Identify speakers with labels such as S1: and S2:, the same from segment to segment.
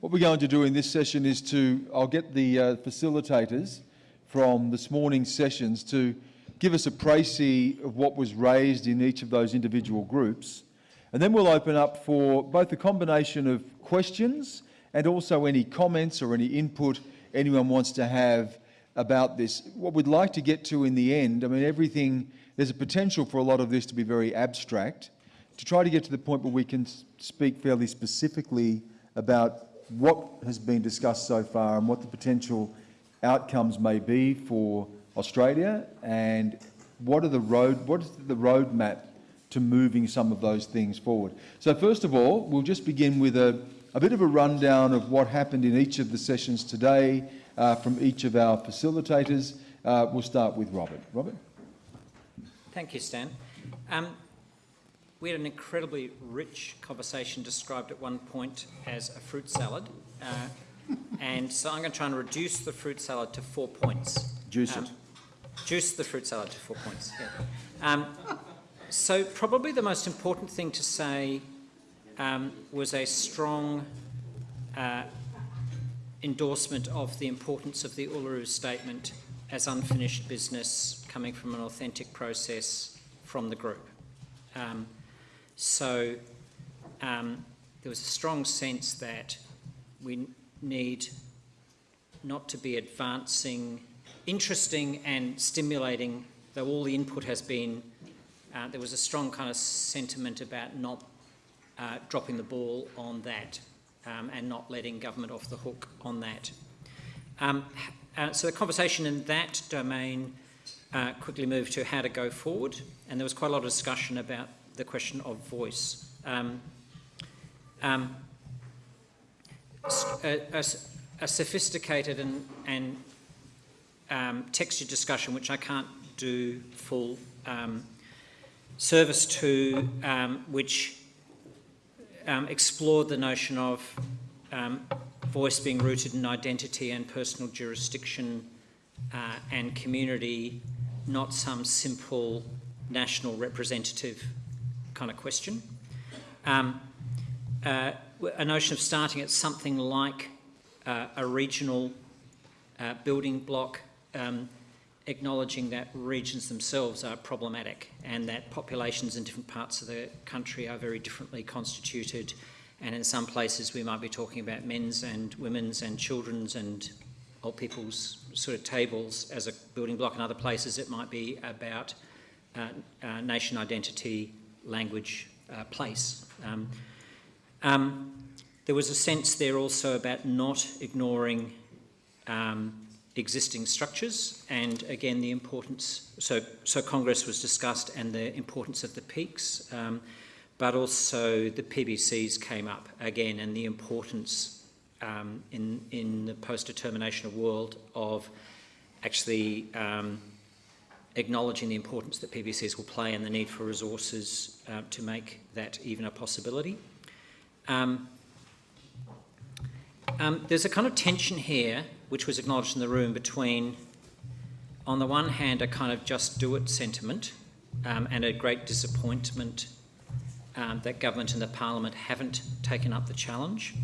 S1: What we're going to do in this session is to, I'll get the uh, facilitators from this morning's sessions to give us a précis of what was raised in each of those individual groups. And then we'll open up for both a combination of questions and also any comments or any input anyone wants to have about this. What we'd like to get to in the end, I mean, everything, there's a potential for a lot of this to be very abstract, to try to get to the point where we can speak fairly specifically about what has been discussed so far and what the potential outcomes may be for Australia and what are the road, what is the roadmap to moving some of those things forward. So first of all, we'll just begin with a, a bit of a rundown of what happened in each of the sessions today uh, from each of our facilitators. Uh, we'll start with Robert. Robert?
S2: Thank you, Stan. Um, we had an incredibly rich conversation described at one point as a fruit salad. Uh, and so I'm going to try and reduce the fruit salad to four points.
S1: Juice um, it.
S2: Juice the fruit salad to four points. Yeah. Um, so probably the most important thing to say um, was a strong uh, endorsement of the importance of the Uluru Statement as unfinished business coming from an authentic process from the group. Um, so um, there was a strong sense that we need not to be advancing, interesting and stimulating, though all the input has been, uh, there was a strong kind of sentiment about not uh, dropping the ball on that um, and not letting government off the hook on that. Um, uh, so the conversation in that domain uh, quickly moved to how to go forward, and there was quite a lot of discussion about the question of voice. Um, um a, a, a, sophisticated and, and um, textured discussion, which I can't do full um, service to, which um, explored the notion of um, voice being rooted in identity and personal jurisdiction uh, and community, not some simple national representative kind of question. Um, uh, a notion of starting at something like uh, a regional uh, building block um, acknowledging that regions themselves are problematic and that populations in different parts of the country are very differently constituted and in some places we might be talking about men's and women's and children's and old people's sort of tables as a building block. In other places it might be about uh, uh, nation identity, language, uh, place. Um, um, there was a sense there also about not ignoring um, existing structures and again the importance, so, so Congress was discussed and the importance of the peaks, um, but also the PBCs came up again and the importance um, in, in the post-determination of world of actually um, acknowledging the importance that PBCs will play and the need for resources uh, to make that even a possibility. Um, um, there's a kind of tension here which was acknowledged in the room between, on the one hand, a kind of just do it sentiment um, and a great disappointment um, that government and the parliament haven't taken up the challenge,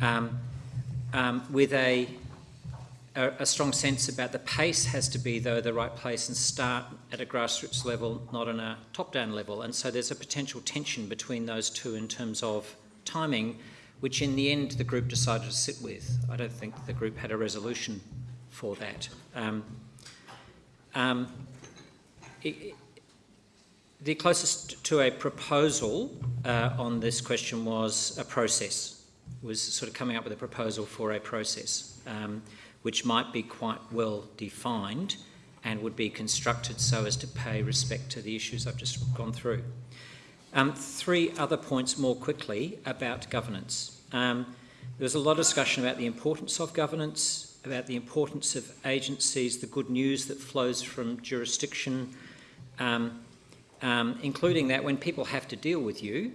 S2: um, with a, a, a, strong sense about the pace has to be, though, the right place and start at a grassroots level, not on a top-down level. And so there's a potential tension between those two in terms of timing, which in the end the group decided to sit with. I don't think the group had a resolution for that. Um, um, it, the closest to a proposal uh, on this question was a process, was sort of coming up with a proposal for a process, um, which might be quite well defined and would be constructed so as to pay respect to the issues I've just gone through. Um, three other points more quickly about governance. Um, there was a lot of discussion about the importance of governance, about the importance of agencies, the good news that flows from jurisdiction, um, um, including that when people have to deal with you,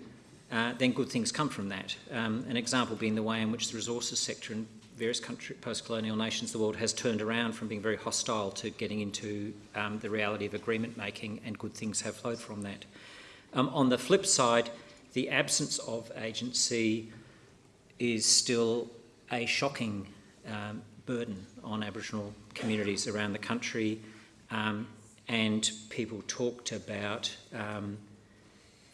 S2: uh, then good things come from that. Um, an example being the way in which the resources sector in various country, post-colonial nations the world has turned around from being very hostile to getting into um, the reality of agreement making and good things have flowed from that. Um, on the flip side, the absence of agency is still a shocking um, burden on Aboriginal communities around the country, um, and people talked about um,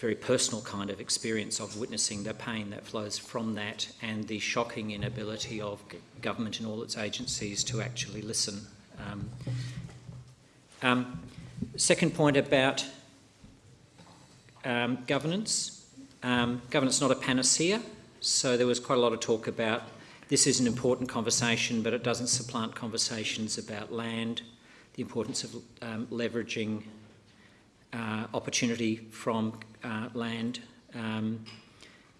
S2: very personal kind of experience of witnessing the pain that flows from that and the shocking inability of government and all its agencies to actually listen. Um, um, second point about um, governance. Um, governance is not a panacea, so there was quite a lot of talk about this is an important conversation, but it doesn't supplant conversations about land, the importance of um, leveraging uh, opportunity from uh, land, um,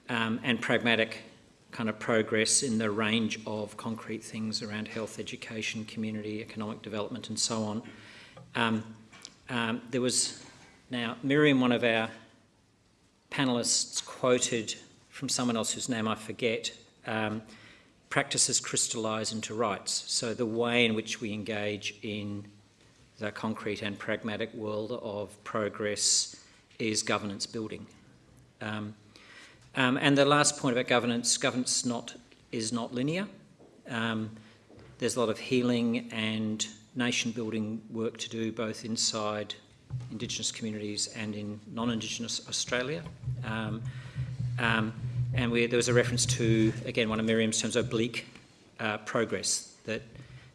S2: um, and pragmatic kind of progress in the range of concrete things around health, education, community, economic development, and so on. Um, um, there was now Miriam, one of our panelists, quoted from someone else whose name I forget. Um, practices crystallise into rights. So the way in which we engage in the concrete and pragmatic world of progress is governance building. Um, um, and the last point about governance, governance not, is not linear. Um, there's a lot of healing and nation building work to do both inside Indigenous communities and in non-Indigenous Australia. Um, um, and we, there was a reference to, again, one of Miriam's terms, oblique uh, progress, that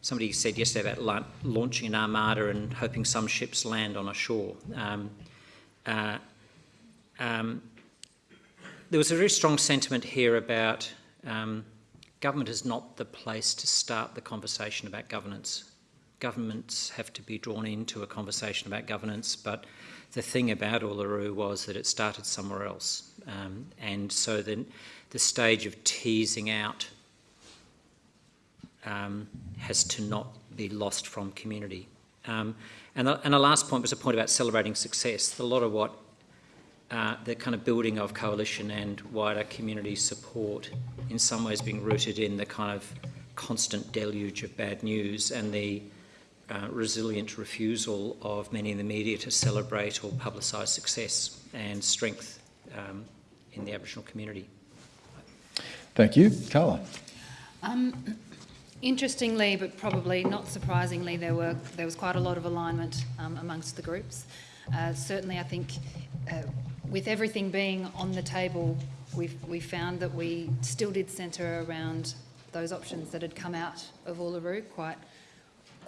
S2: somebody said yesterday about la launching an armada and hoping some ships land on a shore. Um, uh, um, there was a very strong sentiment here about um, government is not the place to start the conversation about governance. Governments have to be drawn into a conversation about governance, but the thing about Uluru was that it started somewhere else. Um, and so then the stage of teasing out um, has to not be lost from community. Um, and, the, and the last point was a point about celebrating success. A lot of what uh, the kind of building of coalition and wider community support in some ways being rooted in the kind of constant deluge of bad news and the uh, resilient refusal of many in the media to celebrate or publicise success and strength um, in the Aboriginal community.
S1: Thank you. Carla.
S3: Um, interestingly, but probably not surprisingly, there, were, there was quite a lot of alignment um, amongst the groups. Uh, certainly, I think uh, with everything being on the table, we've, we found that we still did centre around those options that had come out of Uluru quite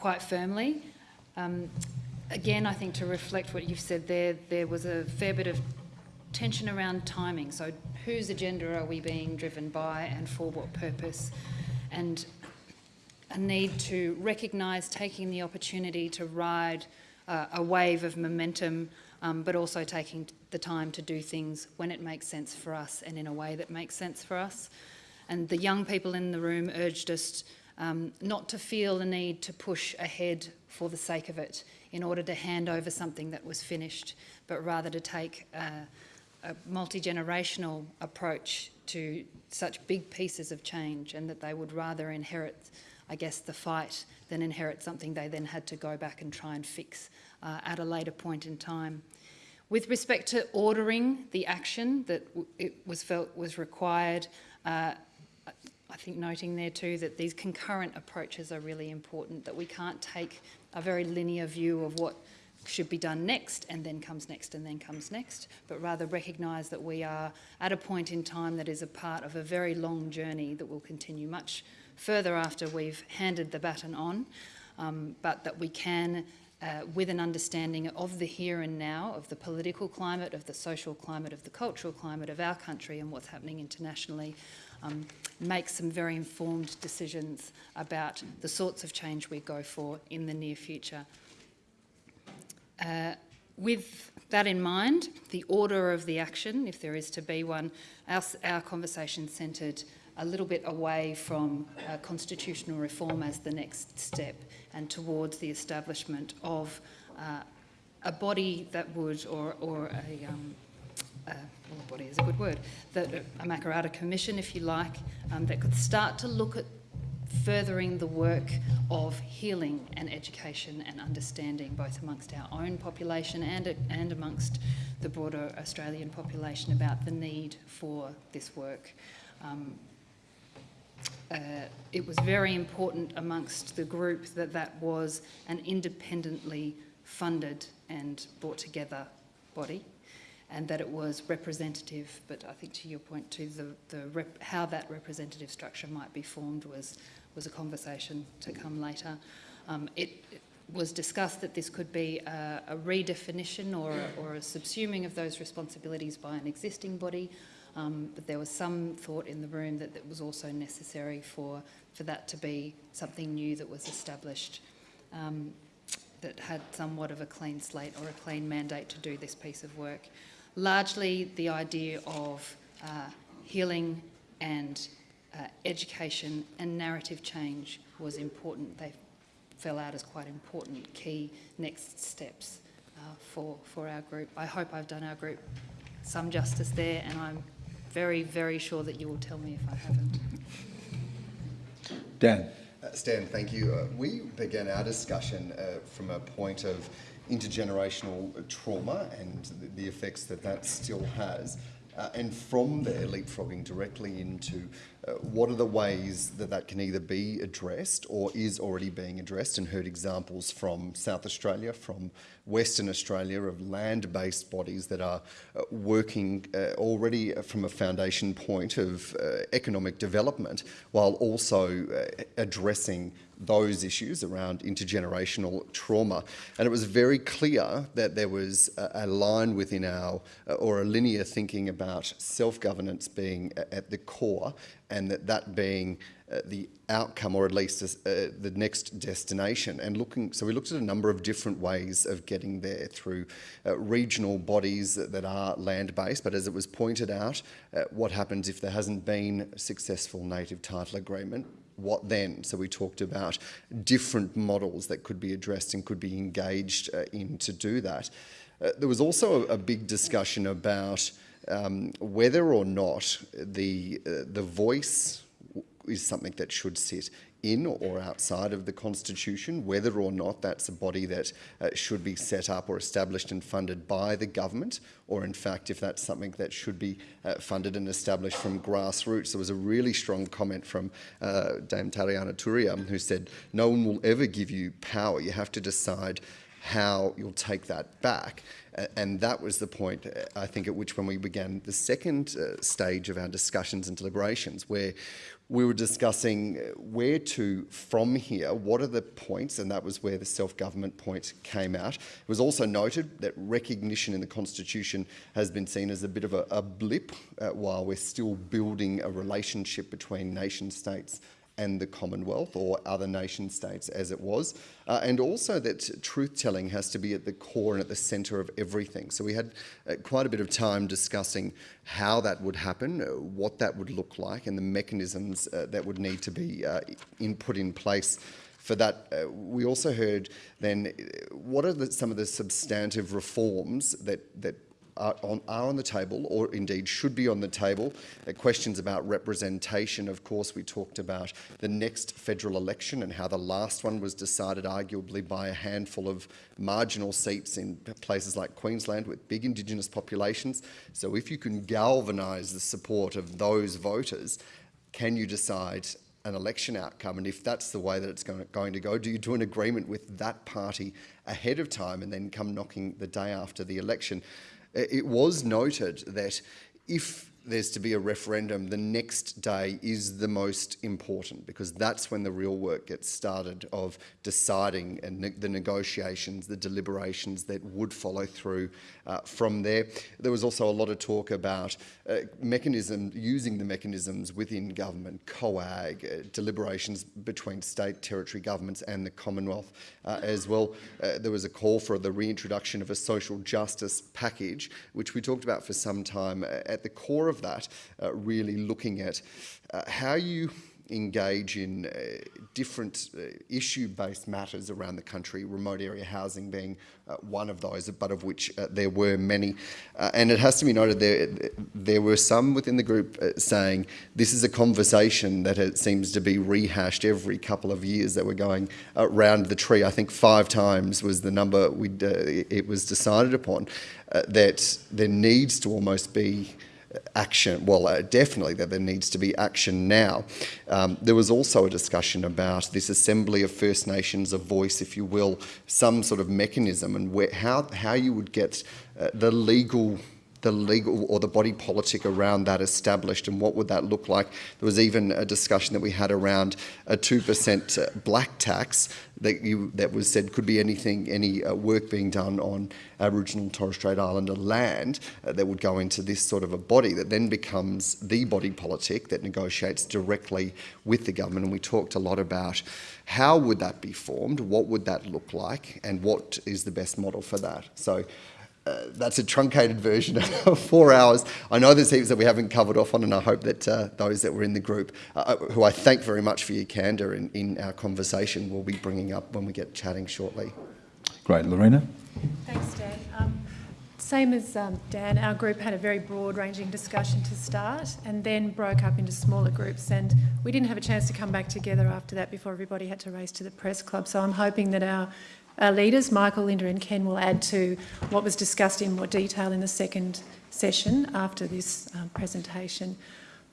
S3: quite firmly. Um, again, I think to reflect what you've said there, there was a fair bit of tension around timing. So whose agenda are we being driven by and for what purpose? And a need to recognise taking the opportunity to ride uh, a wave of momentum, um, but also taking the time to do things when it makes sense for us and in a way that makes sense for us. And the young people in the room urged us um, not to feel the need to push ahead for the sake of it in order to hand over something that was finished, but rather to take a, a multi-generational approach to such big pieces of change and that they would rather inherit, I guess, the fight then inherit something they then had to go back and try and fix uh, at a later point in time. With respect to ordering the action that it was felt was required, uh, I think noting there too that these concurrent approaches are really important, that we can't take a very linear view of what should be done next and then comes next and then comes next, but rather recognise that we are at a point in time that is a part of a very long journey that will continue much further after we've handed the baton on, um, but that we can uh, with an understanding of the here and now, of the political climate, of the social climate, of the cultural climate of our country and what's happening internationally, um, make some very informed decisions about the sorts of change we go for in the near future. Uh, with that in mind, the order of the action, if there is to be one, our, our conversation centred a little bit away from uh, constitutional reform as the next step and towards the establishment of uh, a body that would, or, or a, um, uh, well, body is a good word, that a Makarrata commission, if you like, um, that could start to look at furthering the work of healing and education and understanding both amongst our own population and, and amongst the broader Australian population about the need for this work. Um, uh, it was very important amongst the group that that was an independently funded and brought together body and that it was representative, but I think to your point too, the, the how that representative structure might be formed was, was a conversation to come later. Um, it, it, was discussed that this could be a, a redefinition or, or, a subsuming of those responsibilities by an existing body, um, but there was some thought in the room that it was also necessary for, for that to be something new that was established um, that had somewhat of a clean slate or a clean mandate to do this piece of work. Largely the idea of uh, healing and uh, education and narrative change was important. They fell out as quite important key next steps uh, for, for our group. I hope I've done our group some justice there and I'm very, very sure that you will tell me if I haven't.
S1: Dan.
S4: Uh, Stan, thank you. Uh, we began our discussion uh, from a point of intergenerational trauma and the, the effects that that still has. Uh, and from there, leapfrogging directly into uh, what are the ways that that can either be addressed or is already being addressed, and heard examples from South Australia, from Western Australia, of land based bodies that are uh, working uh, already from a foundation point of uh, economic development while also uh, addressing those issues around intergenerational trauma. And it was very clear that there was a, a line within our, uh, or a linear thinking about self-governance being at the core and that that being uh, the outcome or at least uh, the next destination. And looking so we looked at a number of different ways of getting there through uh, regional bodies that, are land based but as it was pointed out uh, what happens if there hasn't been a successful native title agreement what then? So we talked about different models that could be addressed and could be engaged uh, in to do that. Uh, there was also a, a big discussion about um, whether or not the, uh, the voice is something that should sit in or outside of the Constitution, whether or not that's a body that uh, should be set up or established and funded by the government, or in fact, if that's something that should be uh, funded and established from grassroots. There was a really strong comment from uh, Dame Tariana Turia who said, no one will ever give you power. You have to decide how you'll take that back. And that was the point, uh, I think, at which when we began the second uh, stage of our discussions and deliberations, where we were discussing uh, where to from here, what are the points, and that was where the self-government point came out. It was also noted that recognition in the Constitution has been seen as a bit of a, a blip uh, while we're still building a relationship between nation states and the Commonwealth or other nation states as it was, uh, and also that truth-telling has to be at the core and at the centre of everything. So we had uh, quite a bit of time discussing how that would happen, uh, what that would look like, and the mechanisms uh, that would need to be uh, in, put in place for that. Uh, we also heard then what are the, some of the substantive reforms that, that are on, are on the table, or indeed should be on the table. Uh, questions about representation, of course, we talked about the next federal election and how the last one was decided arguably by a handful of marginal seats in places like Queensland with big Indigenous populations. So if you can galvanise the support of those voters, can you decide an election outcome and if that's the way that it's going to go, do you do an agreement with that party ahead of time and then come knocking the day after the election? It was noted that if there's to be a referendum, the next day is the most important because that's when the real work gets started of deciding and ne the negotiations, the deliberations that would follow through uh, from there. There was also a lot of talk about uh, mechanism, using the mechanisms within government, COAG, uh, deliberations between state, territory governments and the Commonwealth uh, as well. Uh, there was a call for the reintroduction of a social justice package, which we talked about for some time. At the core of that, uh, really looking at how you engage in uh, different uh, issue-based matters around the country, remote area housing being uh, one of those, but of which uh, there were many. Uh, and it has to be noted there, there were some within the group uh, saying this is a conversation that it seems to be rehashed every couple of years that we're going around the tree. I think five times was the number we it was decided upon, that there needs to almost be action, well, uh, definitely that there needs to be action now. Um, there was also a discussion about this assembly of First Nations, a voice, if you will, some sort of mechanism and where, how, how you would get uh, the legal the legal or the body politic around that established and what would that look like. There was even a discussion that we had around a 2% uh, black tax that you that was said could be anything, any uh, work being done on Aboriginal and Torres Strait Islander land uh, that would go into this sort of a body that then becomes the body politic that negotiates directly with the government. And we talked a lot about how would that be formed, what would that look like, and what is the best model for that. So uh, that's a truncated version of four hours. I know there's heaps that we haven't covered off on, and I hope that uh, those that were in the group, uh, who I thank very much for your candour in, in our conversation, will be bringing up when we get chatting shortly.
S1: Great. Lorena?
S5: Thanks, Dan. Um, same as um, Dan, our group had a very broad-ranging discussion to start and then broke up into smaller groups and we didn't have a chance to come back together after that before everybody had to race to the press club. So I'm hoping that our our leaders, Michael, Linda and Ken, will add to what was discussed in more detail in the second session after this um, presentation.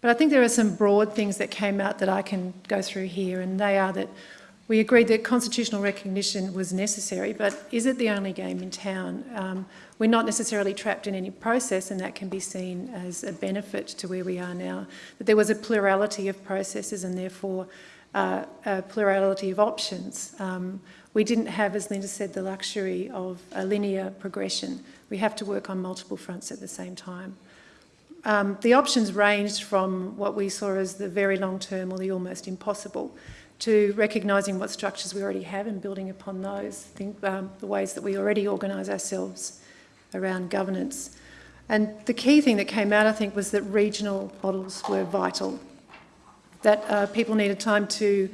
S5: But I think there are some broad things that came out that I can go through here, and they are that we agreed that constitutional recognition was necessary, but is it the only game in town? Um, we're not necessarily trapped in any process, and that can be seen as a benefit to where we are now. That there was a plurality of processes and therefore uh, a plurality of options. Um, we didn't have, as Linda said, the luxury of a linear progression. We have to work on multiple fronts at the same time. Um, the options ranged from what we saw as the very long term or the almost impossible to recognising what structures we already have and building upon those, think, um, the ways that we already organise ourselves around governance. And the key thing that came out, I think, was that regional models were vital, that uh, people needed time to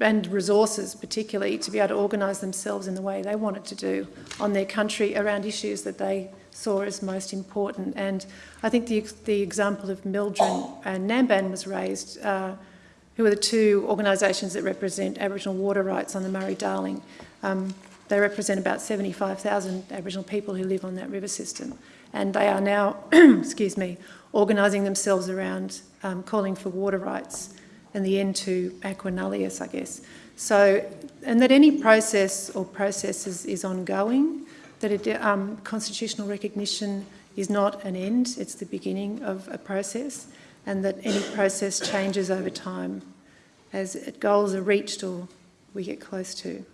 S5: and resources particularly to be able to organise themselves in the way they wanted to do on their country around issues that they saw as most important. And I think the, the example of MLDRIN and NBAN was raised, uh, who are the two organisations that represent Aboriginal water rights on the Murray-Darling. Um, they represent about 75,000 Aboriginal people who live on that river system. And they are now, excuse me, organising themselves around um, calling for water rights and the end to aqua nullius, I guess. So, and that any process or processes is ongoing, that it, um, constitutional recognition is not an end, it's the beginning of a process, and that any process changes over time as goals are reached or we get close to.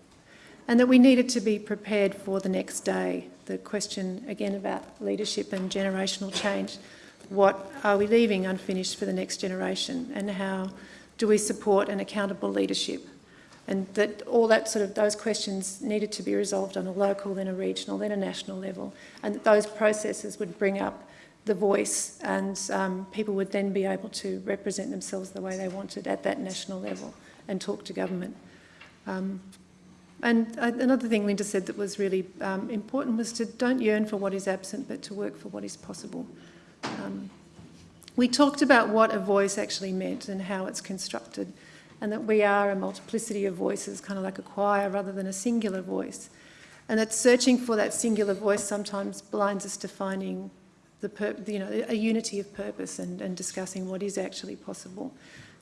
S5: And that we needed to be prepared for the next day. The question again about leadership and generational change. What are we leaving unfinished for the next generation and how do we support an accountable leadership? And that all that sort of, those questions needed to be resolved on a local, then a regional, then a national level. And that those processes would bring up the voice and um, people would then be able to represent themselves the way they wanted at that national level and talk to government. Um, and uh, another thing Linda said that was really um, important was to don't yearn for what is absent, but to work for what is possible. Um, we talked about what a voice actually meant and how it's constructed, and that we are a multiplicity of voices, kind of like a choir rather than a singular voice. And that searching for that singular voice sometimes blinds us to finding the you know, a unity of purpose and, and discussing what is actually possible,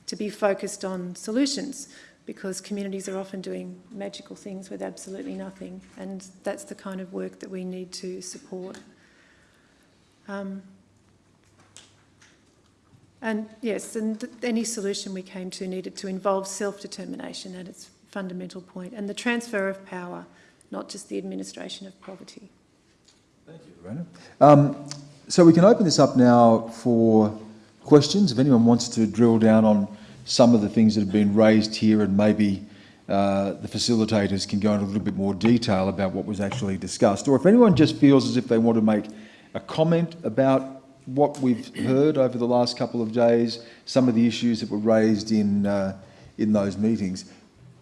S5: to be focused on solutions, because communities are often doing magical things with absolutely nothing, and that's the kind of work that we need to support. Um, and yes, and any solution we came to needed to involve self-determination at its fundamental point and the transfer of power, not just the administration of poverty.
S1: Thank you, Lorena. Um, so we can open this up now for questions. If anyone wants to drill down on some of the things that have been raised here and maybe uh, the facilitators can go into a little bit more detail about what was actually discussed. Or if anyone just feels as if they want to make a comment about what we've heard over the last couple of days, some of the issues that were raised in, uh, in those meetings.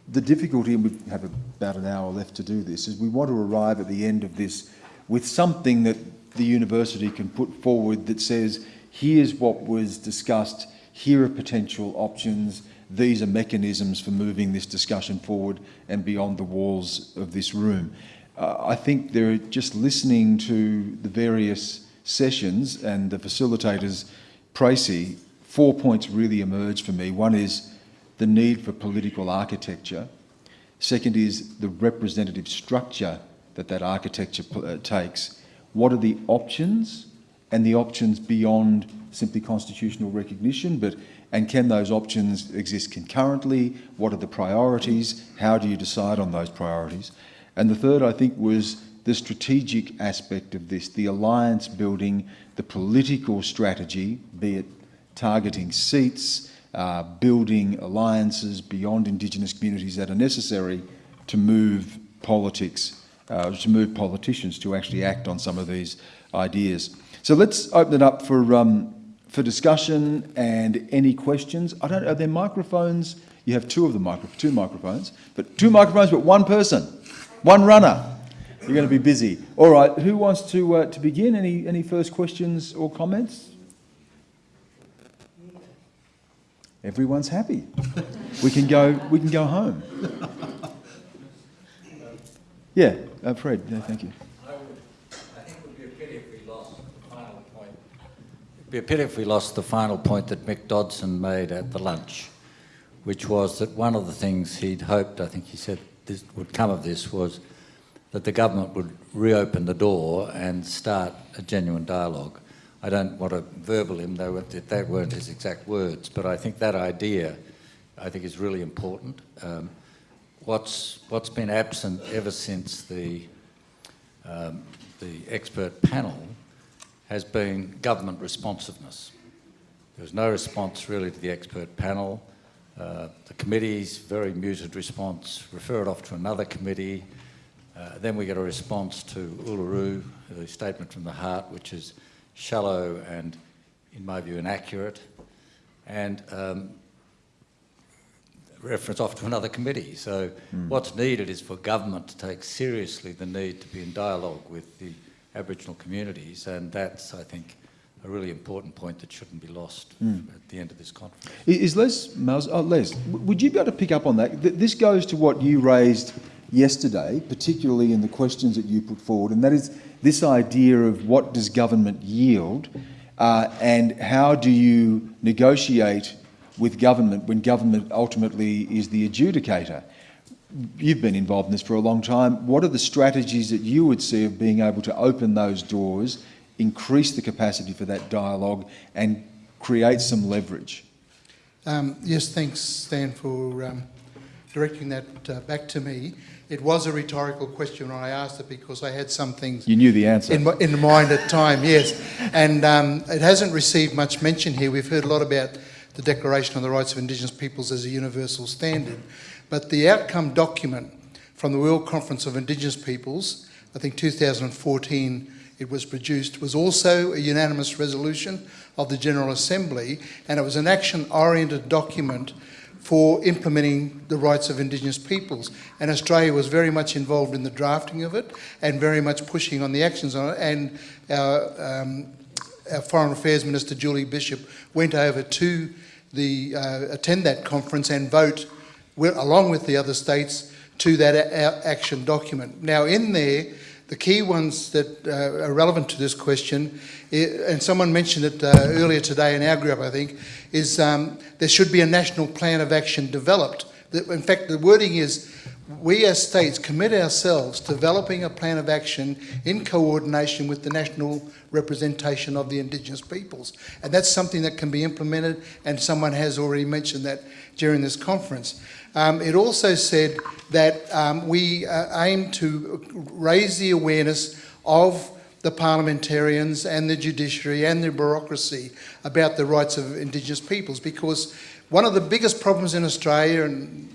S1: The difficulty, and we have about an hour left to do this, is we want to arrive at the end of this with something that the university can put forward that says, here's what was discussed, here are potential options, these are mechanisms for moving this discussion forward and beyond the walls of this room. Uh, I think they're just listening to the various sessions and the facilitators, précis, four points really emerged for me. One is the need for political architecture. Second is the representative structure that that architecture uh, takes. What are the options and the options beyond simply constitutional recognition, but and can those options exist concurrently? What are the priorities? How do you decide on those priorities? And the third, I think, was the strategic aspect of this, the alliance building, the political strategy, be it targeting seats, uh, building alliances beyond Indigenous communities that are necessary to move politics, uh, to move politicians to actually act on some of these ideas. So let's open it up for, um, for discussion and any questions. I don't, are there microphones? You have two of the micro, two microphones, but two microphones, but one person, one runner. You're going to be busy. All right, who wants to, uh, to begin? Any, any first questions or comments? Everyone's happy. We can go, we can go home. Yeah, uh, Fred, yeah, thank you.
S6: I think it would be a pity if we lost the final point. It'd be a pity if we lost the final point that Mick Dodson made at the lunch, which was that one of the things he'd hoped, I think he said this would come of this, was that the government would reopen the door and start a genuine dialogue. I don't want to verbal him, they weren't, that weren't his exact words, but I think that idea, I think, is really important. Um, what's, what's been absent ever since the, um, the expert panel has been government responsiveness. There was no response really to the expert panel. Uh, the committee's very muted response, refer it off to another committee. Uh, then we get a response to Uluru, the statement from the heart, which is shallow and, in my view, inaccurate. And um, reference off to another committee. So
S1: Hmm.
S6: what's needed is for government to take seriously the need to be in dialogue with the Aboriginal communities, and that's, I think, a really important point that shouldn't be lost
S1: Hmm.
S6: at the end of this conference.
S1: Is Les, Miles, oh, Les, would you be able to pick up on that? This goes to what you raised yesterday, particularly in the questions that you put forward, and that is this idea of what does government yield uh, and how do you negotiate with government when government ultimately is the adjudicator? You've been involved in this for a long time. What are the strategies that you would see of being able to open those doors, increase the capacity for that dialogue and create some leverage?
S7: Um, yes, thanks, Stan, for um, directing that uh, back to me. It was a rhetorical question when I asked it because I had some things
S1: You knew the answer.
S7: in, in mind at time, yes. And um, it hasn't received much mention here. We've heard a lot about the Declaration on the Rights of Indigenous Peoples as a universal standard. But the outcome document from the World Conference of Indigenous Peoples, I think 2014 it was produced, was also a unanimous resolution of the General Assembly, and it was an action-oriented document for implementing the rights of Indigenous peoples. And Australia was very much involved in the drafting of it and very much pushing on the actions on it. And our, um, our Foreign Affairs Minister, Julie Bishop, went over to the, uh, attend that conference and vote, along with the other states, to that action document. Now, in there, the key ones that uh, are relevant to this question, and someone mentioned it uh, earlier today in our group, I think, is um, there should be a national plan of action developed. In fact, the wording is, we as states commit ourselves to developing a plan of action in coordination with the national representation of the Indigenous peoples. And that's something that can be implemented, and someone has already mentioned that during this conference. Um, it also said that um, we uh, aim to raise the awareness of the parliamentarians and the judiciary and the bureaucracy about the rights of Indigenous peoples because one of the biggest problems in Australia, and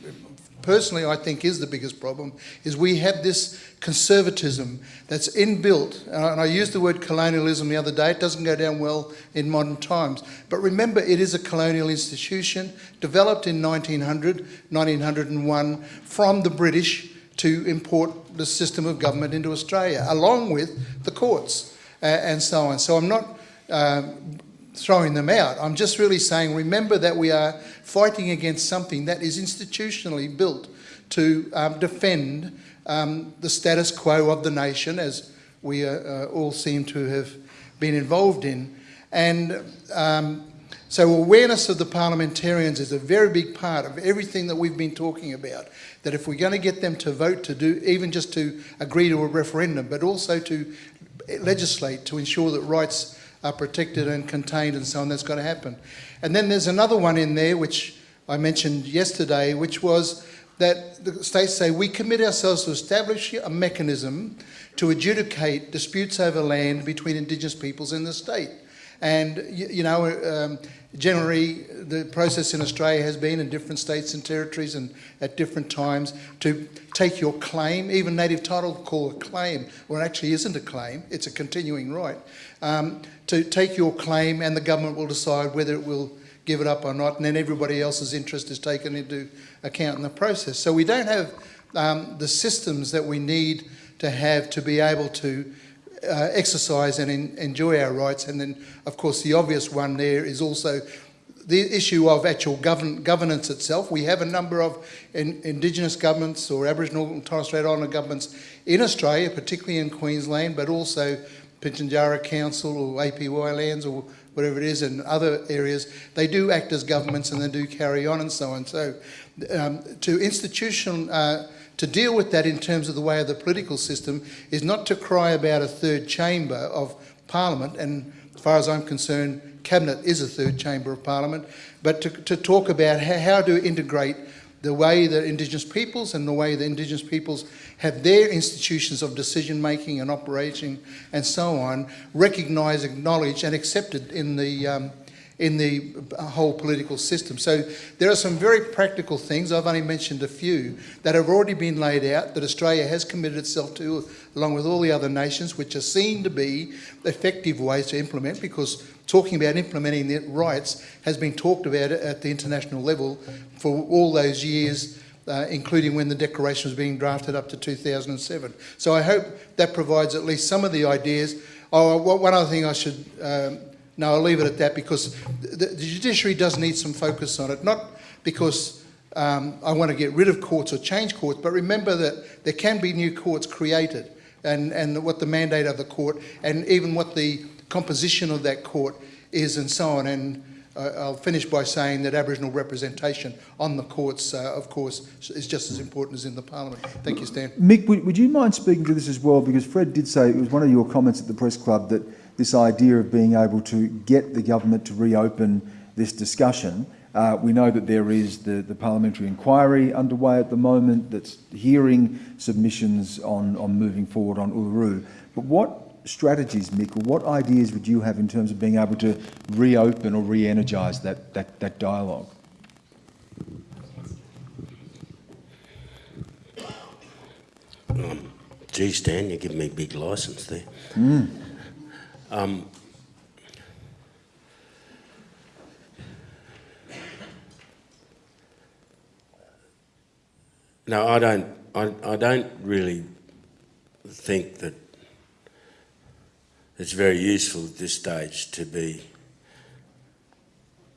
S7: personally I think is the biggest problem, is we have this conservatism that's inbuilt. And I used the word colonialism the other day. It doesn't go down well in modern times. But remember, it is a colonial institution developed in 1900, 1901 from the British to import the system of government into Australia, along with the courts uh, and so on. So I'm not um, throwing them out. I'm just really saying, remember that we are fighting against something that is institutionally built to um, defend um, the status quo of the nation, as we uh, uh, all seem to have been involved in. And um, so awareness of the parliamentarians is a very big part of everything that we've been talking about. That if we're going to get them to vote to do, even just to agree to a referendum, but also to legislate to ensure that rights are protected and contained and so on, that's got to happen. And then there's another one in there, which I mentioned yesterday, which was that the states say we commit ourselves to establish a mechanism to adjudicate disputes over land between Indigenous peoples in the state. And, you, know, um, generally the process in Australia has been in different states and territories and at different times to take your claim, even native title call a claim, well it actually isn't a claim, it's a continuing right, um, to take your claim and the government will decide whether it will give it up or not, and then everybody else's interest is taken into account in the process. So we don't have um, the systems that we need to have to be able to uh, exercise and enjoy our rights. And then, of course, the obvious one there is also the issue of actual govern, governance itself. We have a number of in, Indigenous governments or Aboriginal and Torres Strait Islander governments in Australia, particularly in Queensland, but also Pitjantjatjara Council or APY lands or whatever it is, in other areas, they do act as governments and they do carry on and so on. So um, to institutional, uh, to deal with that in terms of the way of the political system is not to cry about a third chamber of parliament, and as far as I'm concerned, cabinet is a third chamber of parliament, but to, to talk about how, how to integrate the way that Indigenous peoples and the way that Indigenous peoples have their institutions of decision making and operating and so on recognised, acknowledged and accepted in the um, in the whole political system. So there are some very practical things, I've only mentioned a few, that have already been laid out that Australia has committed itself to, along with all the other nations, which are seen to be effective ways to implement because talking about implementing the rights has been talked about at the international level for all those years, uh, including when the declaration was being drafted up to 2007. So I hope that provides at least some of the ideas. Oh, one other thing I should, um, no, I'll leave it at that because the, the judiciary does need some focus on it, not because um, I want to get rid of courts or change courts, but remember that there can be new courts created and, and what the mandate of the court and even what the composition of that court is and so on. And uh, I'll finish by saying that Aboriginal representation on the courts, uh, of course, is just as important as in the Parliament. Thank you, Stan.
S1: Mick, would, would you mind speaking to this as well? Because Fred did say, it was one of your comments at the press club, that this idea of being able to get the government to reopen this discussion. Uh, we know that there is the, the parliamentary inquiry underway at the moment that's hearing submissions on, on moving forward on Uluru. But what strategies, Mick, or what ideas would you have in terms of being able to reopen or re-energise that, that, that dialogue?
S8: Um, gee, Stan, you're giving me a big licence there.
S1: Mm.
S8: Um, no, I don't. I, I don't really think that it's very useful at this stage to be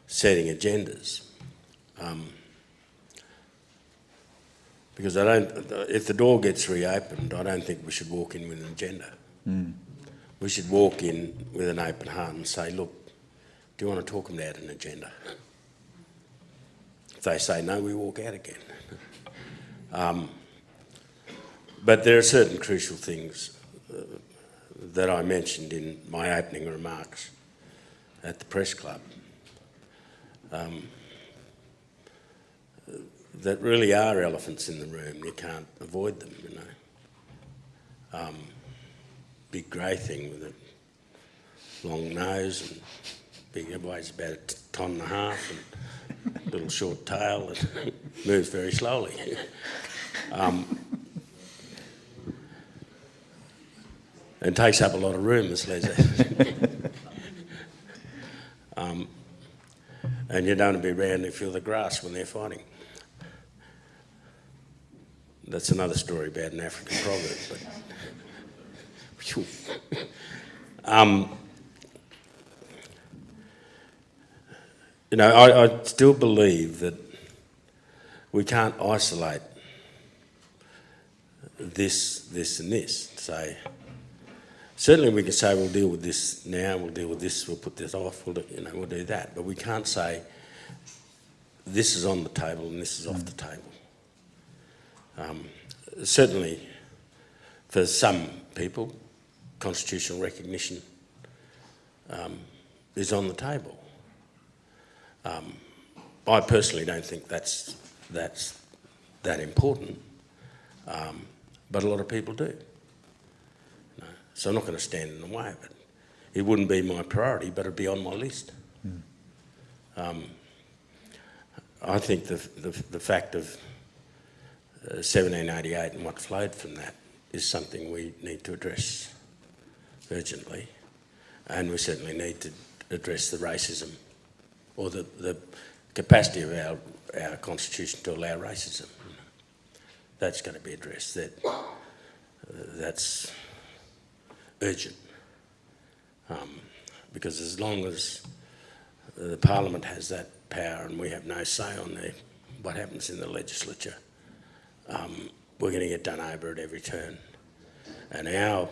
S8: setting agendas. Um, because I don't, if the door gets reopened, I don't think we should walk in with an agenda.
S1: Mm.
S8: We should walk in with an open heart and say, look, do you want to talk about an agenda? If they say no, we walk out again. um, but there are certain crucial things uh, that I mentioned in my opening remarks at the press club um, that really are elephants in the room. You can't avoid them, you know. Um, big grey thing with a long nose and big, weighs about a ton and a half and a little short tail and moves very slowly. Um, and takes up a lot of room, as Les um, and you don't want to be around and feel the grass when they're fighting. That's another story about an African proverb. But um, you know, I, I still believe that we can't isolate this, this, and this. Say, certainly we can say we'll deal with this now, we'll deal with this, we'll put this off, we'll do, you know, we'll do that. But we can't say this is on the table and this is off the table. Um, certainly, for some people, constitutional recognition um, is on the table. Um, I personally don't think that's that's that important, um, but a lot of people do. No. So I'm not going to stand in the way of it. It wouldn't be my priority, but it'd be on my list. Um, I think the, the, the fact of uh, 1788 and what flowed from that is something we need to address urgently, and we certainly need to address the racism or the, the capacity of our, our constitution to allow racism. That's going to be addressed. That, that's urgent. Um, because as long as the Parliament has that power and we have no say on the, what happens in the legislature, um, we're going to get done over at every turn. And our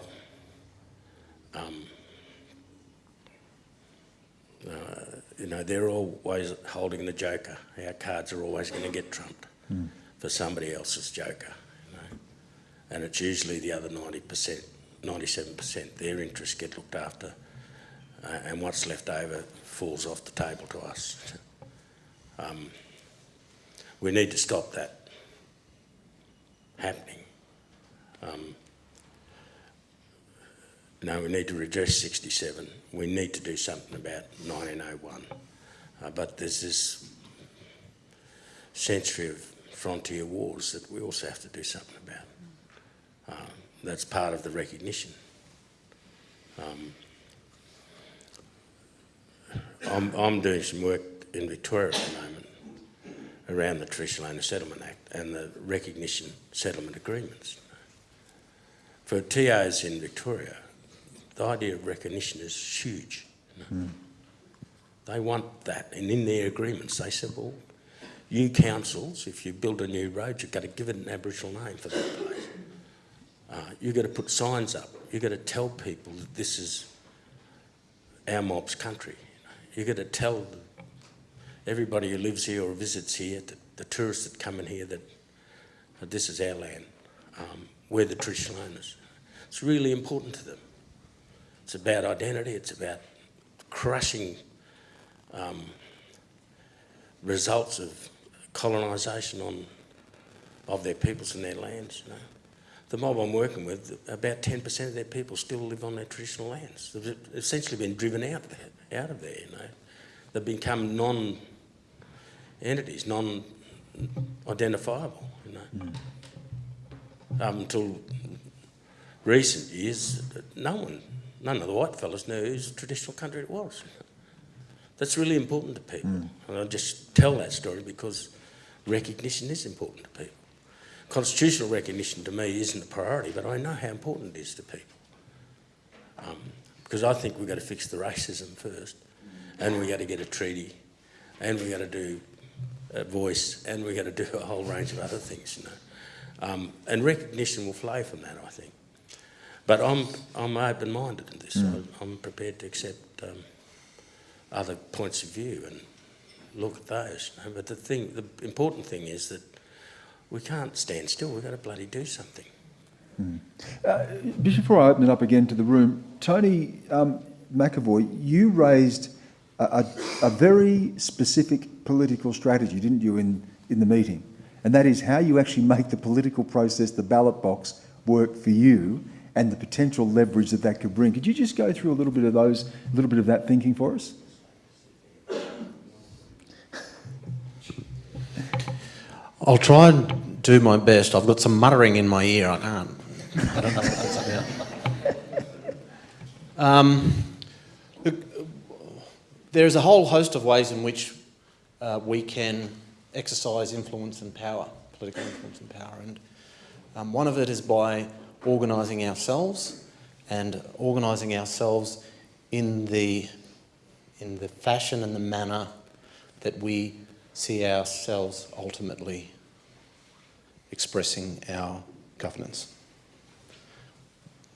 S8: um, uh, you know, they're always holding the joker. Our cards are always going to get trumped for somebody else's joker. You know? And it's usually the other 90%, 97%, their interests get looked after uh, and what's left over falls off the table to us. Um, we need to stop that happening. Um, no, we need to redress 67. We need to do something about 1901. Uh, but there's this century of frontier wars that we also have to do something about. Uh, that's part of the recognition. Um, I'm, I'm doing some work in Victoria at the moment around the Traditional Owner Settlement Act and the recognition settlement agreements. For TOs in Victoria, the idea of recognition is huge. They want that, and in their agreements they said, well, you councils, if you build a new road, you've got to give it an Aboriginal name for that place. Uh, you've got to put signs up. You've got to tell people that this is our mob's country. You've got to tell everybody who lives here or visits here, the, the tourists that come in here, that, that this is our land. Um, we're the traditional owners. It's really important to them. It's about identity. It's about crushing um, results of colonisation on of their peoples and their lands. You know. The mob I'm working with, about 10% of their people still live on their traditional lands. They've essentially been driven out of there, out of there. You know, they've become non-entities, non-identifiable. You know, mm. um, until recent years, no one none of the white fellas knew whose traditional country it was. That's really important to people. Mm. And I just tell that story because recognition is important to people. Constitutional recognition to me isn't a priority, but I know how important it is to people. Um, because I think we've got to fix the racism first, and we've got to get a treaty, and we've got to do a voice, and we've got to do a whole range of other things, you know. Um, and recognition will flow from that, I think. But I'm, I'm open-minded in this. Mm. I'm prepared to accept um, other points of view and look at those. But the thing, the important thing is that we can't stand still. We've got to bloody do something.
S1: Mm. Uh, before I open it up again to the room, Tony um, McAvoy, you raised a, a, a, very specific political strategy, didn't you, in, in the meeting? And that is how you actually make the political process, the ballot box, work for you and the potential leverage that that could bring. Could you just go through a little bit of those, a little bit of that thinking for us?
S9: I'll try and do my best. I've got some muttering in my ear. I can't. I don't know what that's about. Um, look, there's a whole host of ways in which uh, we can exercise influence and power, political influence and power, and um, one of it is by organising ourselves and organising ourselves in the, in the fashion and the manner that we see ourselves ultimately expressing our governance.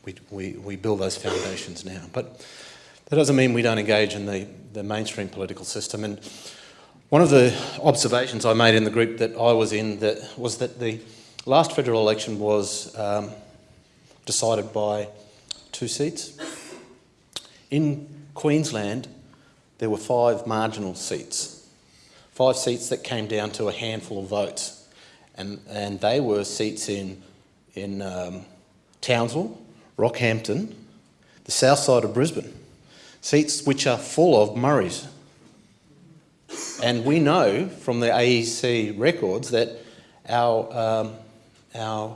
S9: we, we, we build those foundations now. But that doesn't mean we don't engage in the, the mainstream political system. And one of the observations I made in the group that I was in that was that the last federal election was um, decided by two seats. In Queensland, there were five marginal seats, five seats that came down to a handful of votes. And, and they were seats in, in um, Townsville, Rockhampton, the south side of Brisbane, seats which are full of Murris. And we know from the AEC records that our, um, our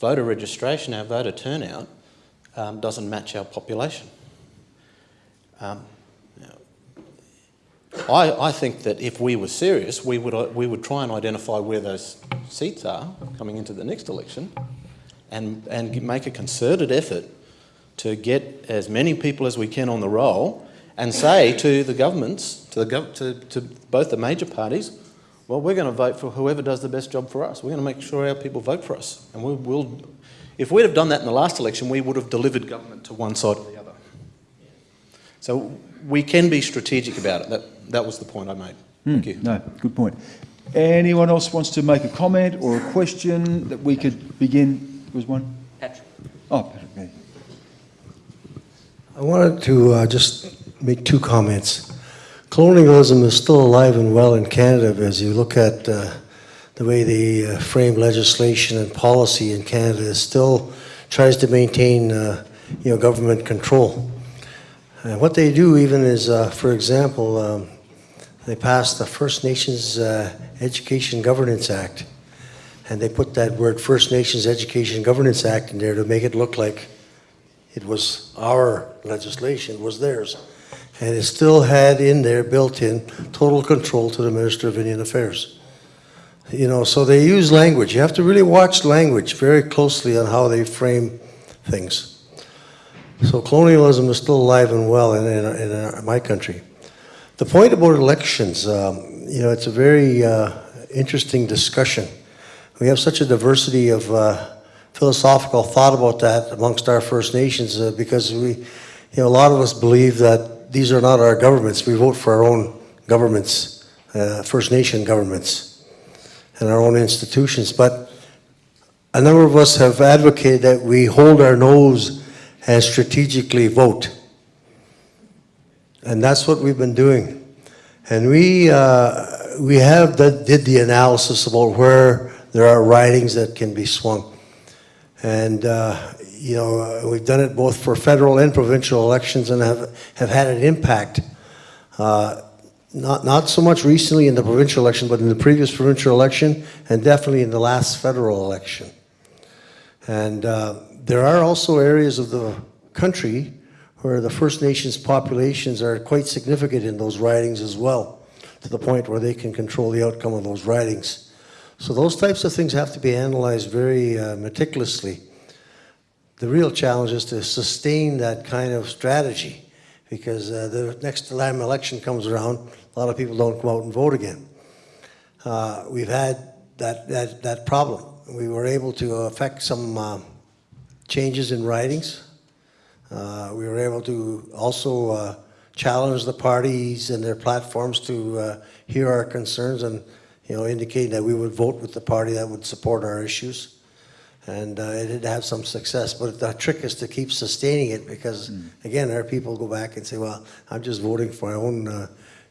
S9: voter registration, our voter turnout, um, doesn't match our population. Um, I, I think that if we were serious, we would, uh, we would try and identify where those seats are coming into the next election and, and make a concerted effort to get as many people as we can on the roll and say to the governments, to, the gov- to, to both the major parties, well, we're going to vote for whoever does the best job for us. We're going to make sure our people vote for us. And we will, if we'd have done that in the last election, we would have delivered government to one side or the other. So we can be strategic about it. That, that was the point I made. Thank you.
S1: No, good point. Anyone else wants to make a comment or a question that we could begin? There was one?
S2: Patrick.
S1: Oh, Patrick.
S10: I wanted to uh, just make two comments. Colonialism is still alive and well in Canada as you look at uh, the way they uh, frame legislation and policy in Canada. It still tries to maintain, uh, you know, government control. And what they do even is, uh, for example, um, they passed the First Nations uh, Education Governance Act. And they put that word First Nations Education Governance Act in there to make it look like it was our legislation, it was theirs. And it still had in there, built in, total control to the Minister of Indian Affairs. You know, so they use language. You have to really watch language very closely on how they frame things. So colonialism is still alive and well in, in, in my country. The point about elections, um, you know, it's a very uh, interesting discussion. We have such a diversity of uh, philosophical thought about that amongst our First Nations uh, because we, you know, a lot of us believe that these are not our governments. We vote for our own governments, uh, First Nation governments, and our own institutions. But a number of us have advocated that we hold our nose and strategically vote. And that's what we've been doing. And we, uh, we have the, did the analysis about where there are ridings that can be swung. And, uh, you know, uh, we've done it both for federal and provincial elections and have, have had an impact. Uh, not, not so much recently in the provincial election, but in the previous provincial election and definitely in the last federal election. And uh, there are also areas of the country where the First Nations populations are quite significant in those ridings as well, to the point where they can control the outcome of those ridings. So those types of things have to be analyzed very uh, meticulously. The real challenge is to sustain that kind of strategy because uh, the next time election comes around, a lot of people don't come out and vote again. Uh, we've had that, that, that problem. We were able to affect some uh, changes in ridings. Uh, we were able to also uh, challenge the parties and their platforms to uh, hear our concerns and you know, indicate that we would vote with the party that would support our issues. And uh, it did have some success, but the trick is to keep sustaining it because, again, our people go back and say, well, I'm just voting for our own uh,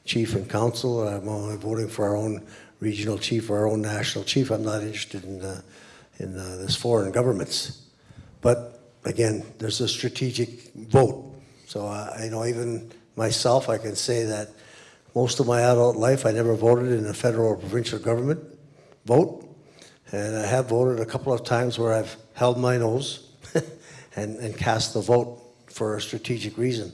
S10: chief and council, I'm only voting for our own regional chief or our own national chief. I'm not interested in, uh, in uh, this foreign governments. But again, there's a strategic vote. So, uh, you know, even myself, I can say that most of my adult life, I never voted in a federal or provincial government vote. And I have voted a couple of times where I've held my nose and, and cast the vote for a strategic reason.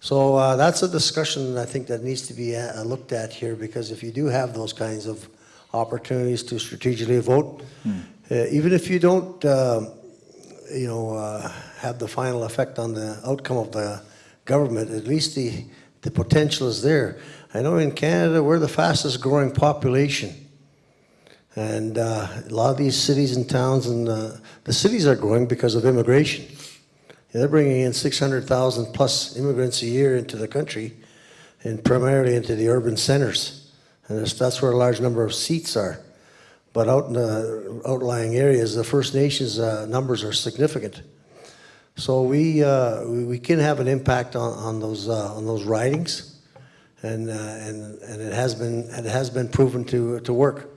S10: So uh, that's a discussion I think that needs to be uh, looked at here because if you do have those kinds of opportunities to strategically vote, uh, even if you don't, um, you know, uh, have the final effect on the outcome of the government, at least the, the potential is there. I know in Canada we're the fastest growing population. And uh, a lot of these cities and towns, and uh, the cities are growing because of immigration. they're bringing in 600,000 plus immigrants a year into the country, and primarily into the urban centers. And that's, that's where a large number of seats are. But out in the outlying areas, the First Nations uh, numbers are significant. So we, uh, we, we can have an impact on, on those, uh, on those ridings. And, uh, and, and it has been, it has been proven to, to work.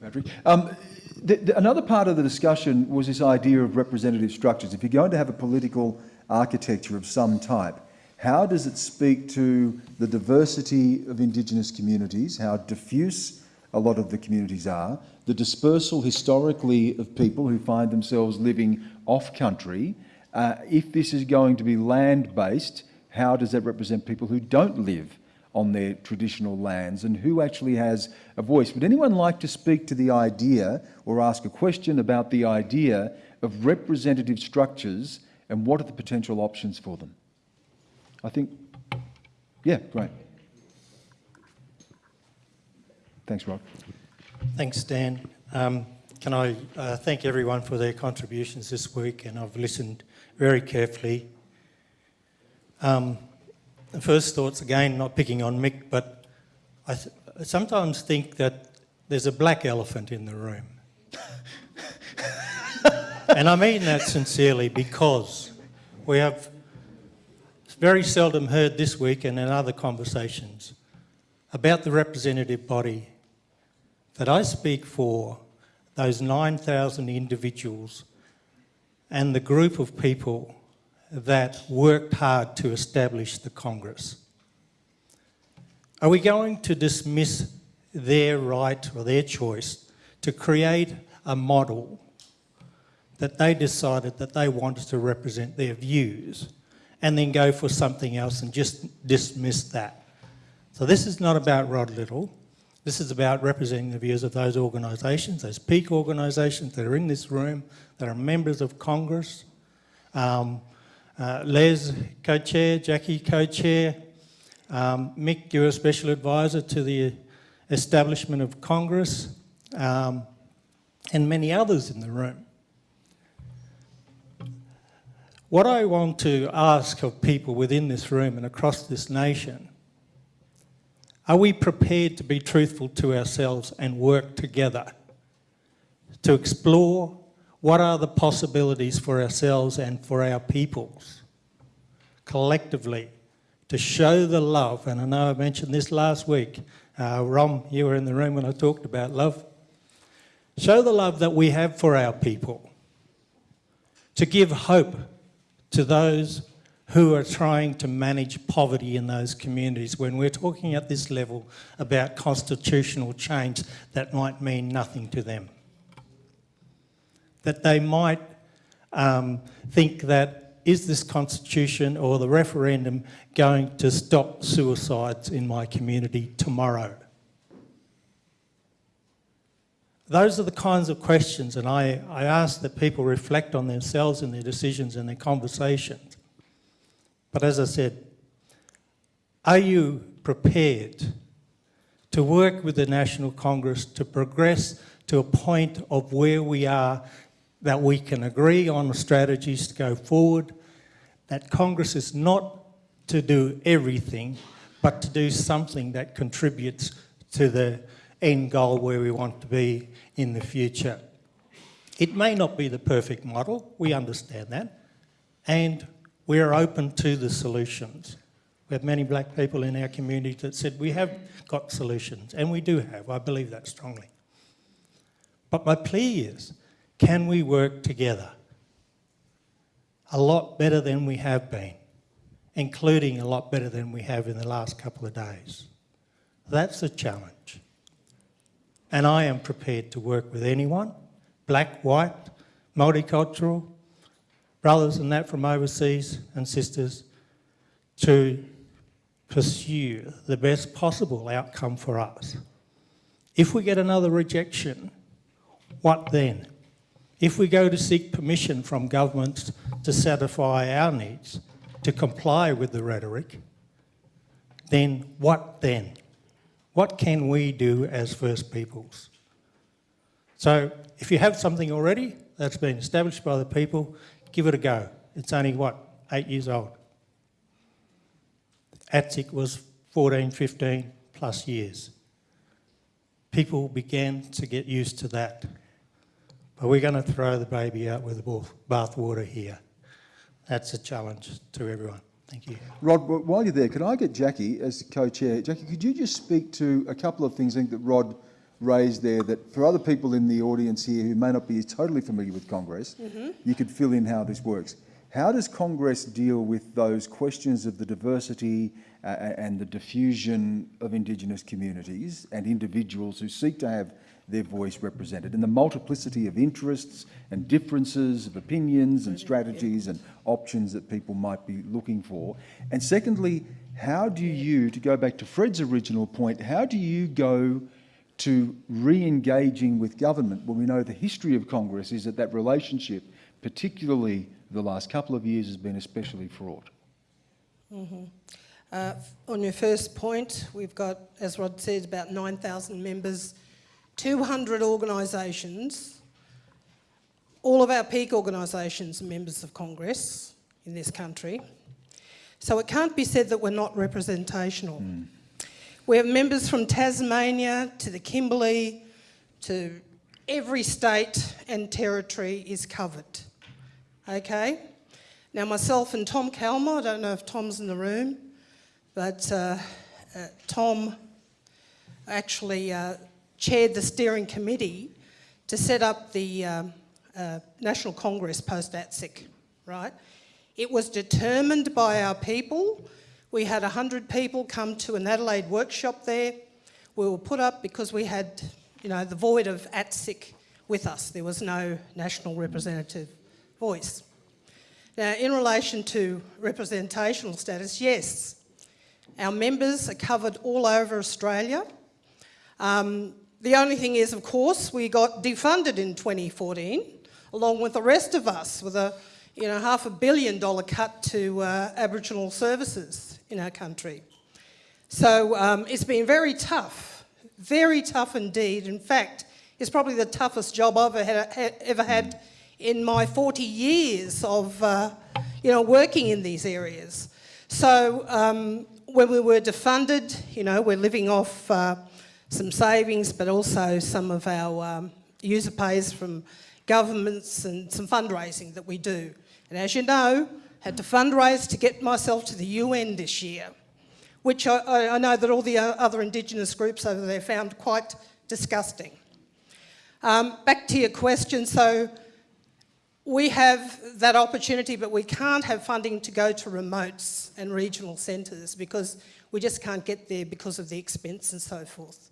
S1: Patrick. Um, the, the, another part of the discussion was this idea of representative structures. If you're going to have a political architecture of some type, how does it speak to the diversity of Indigenous communities, how diffuse a lot of the communities are, the dispersal historically of people who find themselves living off country. Uh, if this is going to be land based, how does that represent people who don't live on their traditional lands and who actually has a voice? Would anyone like to speak to the idea or ask a question about the idea of representative structures and what are the potential options for them? I think, yeah, great. Thanks, Rod.
S11: Thanks, Dan. Um, can I uh, thank everyone for their contributions this week, and I've listened very carefully. Um, the first thoughts, again, not picking on Mick, but I, th I sometimes think that there's a black elephant in the room. and I mean that sincerely because we have very seldom heard this week and in other conversations about the representative body that I speak for those 9,000 individuals and the group of people that worked hard to establish the Congress. Are we going to dismiss their right or their choice to create a model that they decided that they wanted to represent their views and then go for something else and just dismiss that? So this is not about Rod Little. This is about representing the views of those organisations, those peak organisations that are in this room, that are members of Congress. Um, uh, Les, co-chair, Jackie, co-chair. Um, Mick, you're a special advisor to the establishment of Congress, um, and many others in the room. What I want to ask of people within this room and across this nation are we prepared to be truthful to ourselves and work together to explore what are the possibilities for ourselves and for our peoples collectively to show the love, and I know I mentioned this last week, uh, Rom, you were in the room when I talked about love, show the love that we have for our people, to give hope to those who are trying to manage poverty in those communities. When we're talking at this level about constitutional change that might mean nothing to them. That they might um, think that is this constitution or the referendum going to stop suicides in my community tomorrow? Those are the kinds of questions and I, I ask that people reflect on themselves and their decisions and their conversations. But as I said, are you prepared to work with the National Congress to progress to a point of where we are that we can agree on strategies to go forward, that Congress is not to do everything, but to do something that contributes to the end goal where we want to be in the future. It may not be the perfect model, we understand that, and we are open to the solutions. We have many black people in our community that said we have got solutions, and we do have, I believe that strongly. But my plea is, can we work together? A lot better than we have been, including a lot better than we have in the last couple of days. That's the challenge. And I am prepared to work with anyone, black, white, multicultural, brothers and that from overseas and sisters to pursue the best possible outcome for us. If we get another rejection, what then? If we go to seek permission from governments to satisfy our needs, to comply with the rhetoric, then what then? What can we do as First Peoples? So if you have something already that's been established by the people, give it a go. It's only, what, eight years old. ATSIC was 14, 15 plus years. People began to get used to that. But we're going to throw the baby out with the bath- bathwater here. That's a challenge to everyone. Thank you.
S1: Rod, while you're there, could I get Jackie as co-chair? Jackie, could you just speak to a couple of things I think that Rod raised there that for other people in the audience here who may not be totally familiar with Congress, you could fill in how this works. How does Congress deal with those questions of the diversity uh, and the diffusion of Indigenous communities and individuals who seek to have their voice represented and the multiplicity of interests and differences of opinions and strategies and options that people might be looking for? And secondly, how do you, to go back to Fred's original point, how do you go to re-engaging with government when we know the history of Congress is that that relationship, particularly the last couple of years, has been especially fraught?
S12: Uh, on your first point, we've got, as Rod said, about 9,000 members, 200 organisations. All of our peak organisations are members of Congress in this country. So it can't be said that we're not representational. We have members from Tasmania to the Kimberley to every state and territory is covered. Okay? Now, myself and Tom Calma, I don't know if Tom's in the room, but uh, uh, Tom actually uh, chaired the steering committee to set up the um, uh, National Congress post ATSIC, right? It was determined by our people. We had 100 people come to an Adelaide workshop there. We were put up because we had, you know, the void of ATSIC with us. There was no national representative voice. Now, in relation to representational status, yes, our members are covered all over Australia. Um, the only thing is, of course, we got defunded in 2014, along with the rest of us, with a you know, half a billion dollar cut to uh, Aboriginal services in our country. So um, it's been very tough, very tough indeed. In fact, it's probably the toughest job I've ever had, ever had in my 40 years of, uh, you know, working in these areas. So um, when we were defunded, you know, we're living off uh, some savings, but also some of our um, user pays from governments and some fundraising that we do. And as you know, had to fundraise to get myself to the UN this year, which I, I know that all the other Indigenous groups over there found quite disgusting. Um, back to your question, so we have that opportunity, but we can't have funding to go to remotes and regional centres because we just can't get there because of the expense and so forth.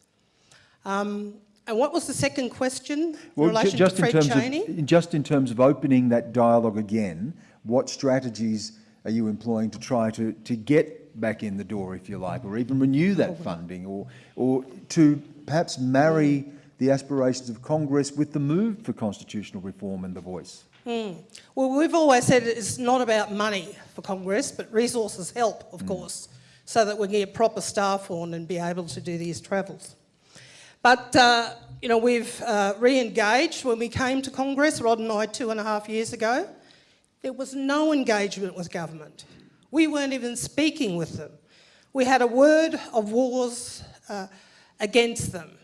S12: Um, and what was the second question in
S1: Well,
S12: relation to
S1: just in
S12: Fred
S1: terms
S12: Chaney?
S1: of, just in terms of opening that dialogue again, what strategies are you employing to try to, to get back in the door, if you like, or even renew that funding, or, or to perhaps marry the aspirations of Congress with the move for constitutional reform and the voice?
S12: Well, we've always said it's not about money for Congress, but resources help, of course, so that we can get proper staff on and be able to do these travels. But, uh, you know, we've uh, re-engaged when we came to Congress, Rod and I, two and a half years ago. There was no engagement with government. We weren't even speaking with them. We had a word of wars uh, against them.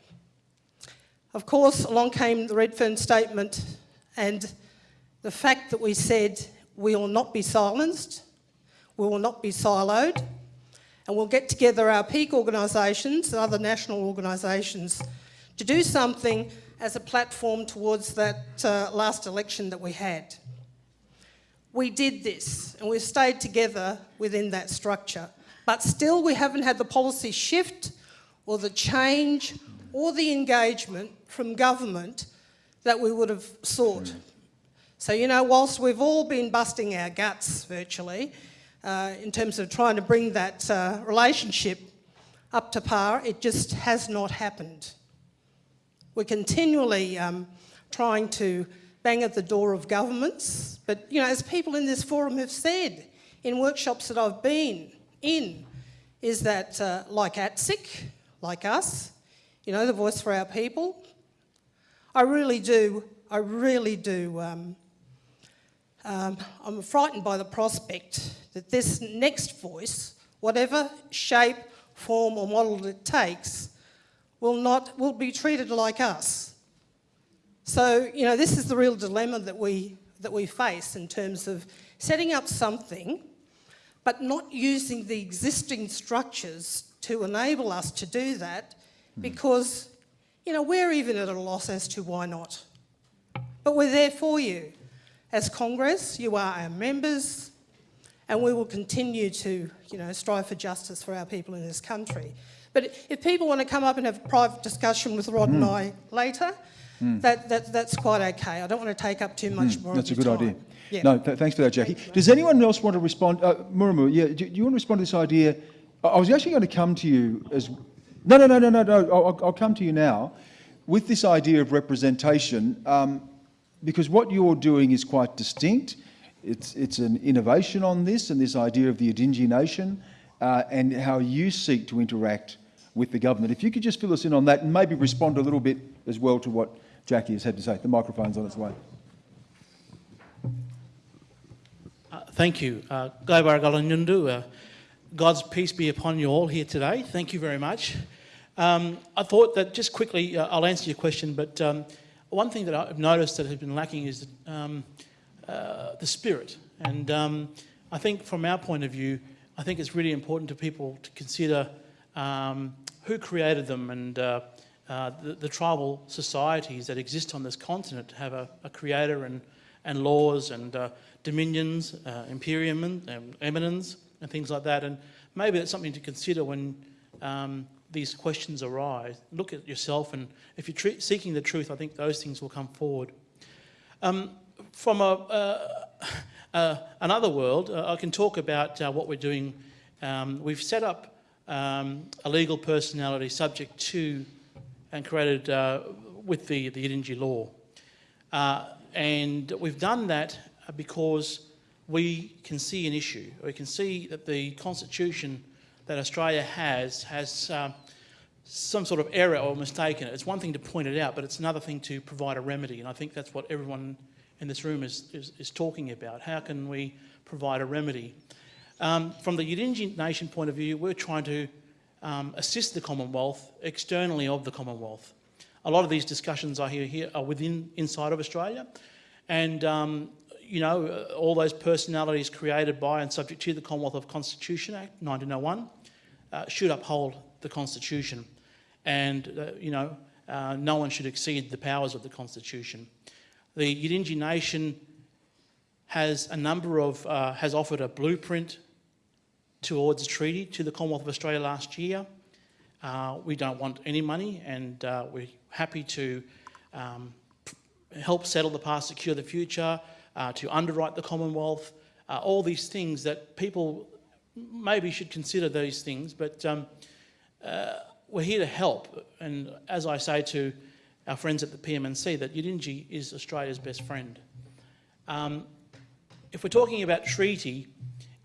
S12: Of course, along came the Redfern statement and the fact that we said we will not be silenced, we will not be siloed, and we'll get together our peak organisations and other national organisations to do something as a platform towards that uh, last election that we had. We did this and we've stayed together within that structure, but still we haven't had the policy shift or the change or the engagement from government that we would have sought. So, you know, whilst we've all been busting our guts virtually uh, in terms of trying to bring that uh, relationship up to par, it just has not happened. We're continually um, trying to bang at the door of governments, but, you know, as people in this forum have said in workshops that I've been in, is that uh, like ATSIC, like us, you know, the voice for our people, I really do, I really do um, um, I'm frightened by the prospect that this next voice, whatever shape, form or model it takes, will not will be treated like us. So you know this is the real dilemma that we that we face in terms of setting up something, but not using the existing structures to enable us to do that, because you know we're even at a loss as to why not. But we're there for you. As Congress, you are our members, and we will continue to, you know, strive for justice for our people in this country. But if people want to come up and have a private discussion with Rod and I later, that, that, that's quite okay. I don't want to take up too much more
S1: Hmm. That's a good
S12: time.
S1: idea.
S12: Yeah.
S1: No, th- thanks for that, Jackie. Does anyone else want to respond? Uh, yeah, do, do you want to respond to this idea? I was actually going to come to you as... No, no, no, no, no, no. I'll, I'll- I'll come to you now with this idea of representation, um, because what you're doing is quite distinct. It's, it's an innovation on this and this idea of the Yidinji nation uh, and how you seek to interact with the government. If you could just fill us in on that and maybe respond a little bit as well to what Jackie has had to say. The microphone's on its way.
S13: Uh, thank you. Uh, uh, God's peace be upon you all here today. Thank you very much. Um, I thought that just quickly, uh, I'll answer your question, but um, one thing that I've noticed that has been lacking is um, uh, the spirit. And um, I think from our point of view, I think it's really important to people to consider um, who created them and uh, uh, the, the tribal societies that exist on this continent have a, a creator and, and laws and uh, dominions, uh, imperium, and eminence, and things like that. And maybe that's something to consider when um, these questions arise. Look at yourself, and if you're seeking the truth, I think those things will come forward. Um, from a, uh, uh, another world, uh, I can talk about uh, what we're doing. Um, we've set up um, a legal personality subject to and created uh, with the, the Yidinji law. Uh, and we've done that because we can see an issue. We can see that the constitution that Australia has has um, some sort of error or mistake in it. It's one thing to point it out, but it's another thing to provide a remedy. And I think that's what everyone in this room is, is, is talking about. How can we provide a remedy? Um, from the Yidinji nation point of view, we're trying to um, assist the Commonwealth externally of the Commonwealth. A lot of these discussions I hear here are within inside of Australia, and um, you know all those personalities created by and subject to the Commonwealth of Constitution Act 1901 uh, should uphold the Constitution, and uh, you know uh, no one should exceed the powers of the Constitution. The Yidinji nation has a number of uh, has offered a blueprint towards a treaty to the Commonwealth of Australia last year. Uh, we don't want any money and uh, we're happy to um, help settle the past, secure the future, uh, to underwrite the Commonwealth, all these things that people maybe should consider these things, but um, uh, we're here to help. And as I say to our friends at the PM&C, that Yidinji is Australia's best friend. Um, if we're talking about treaty,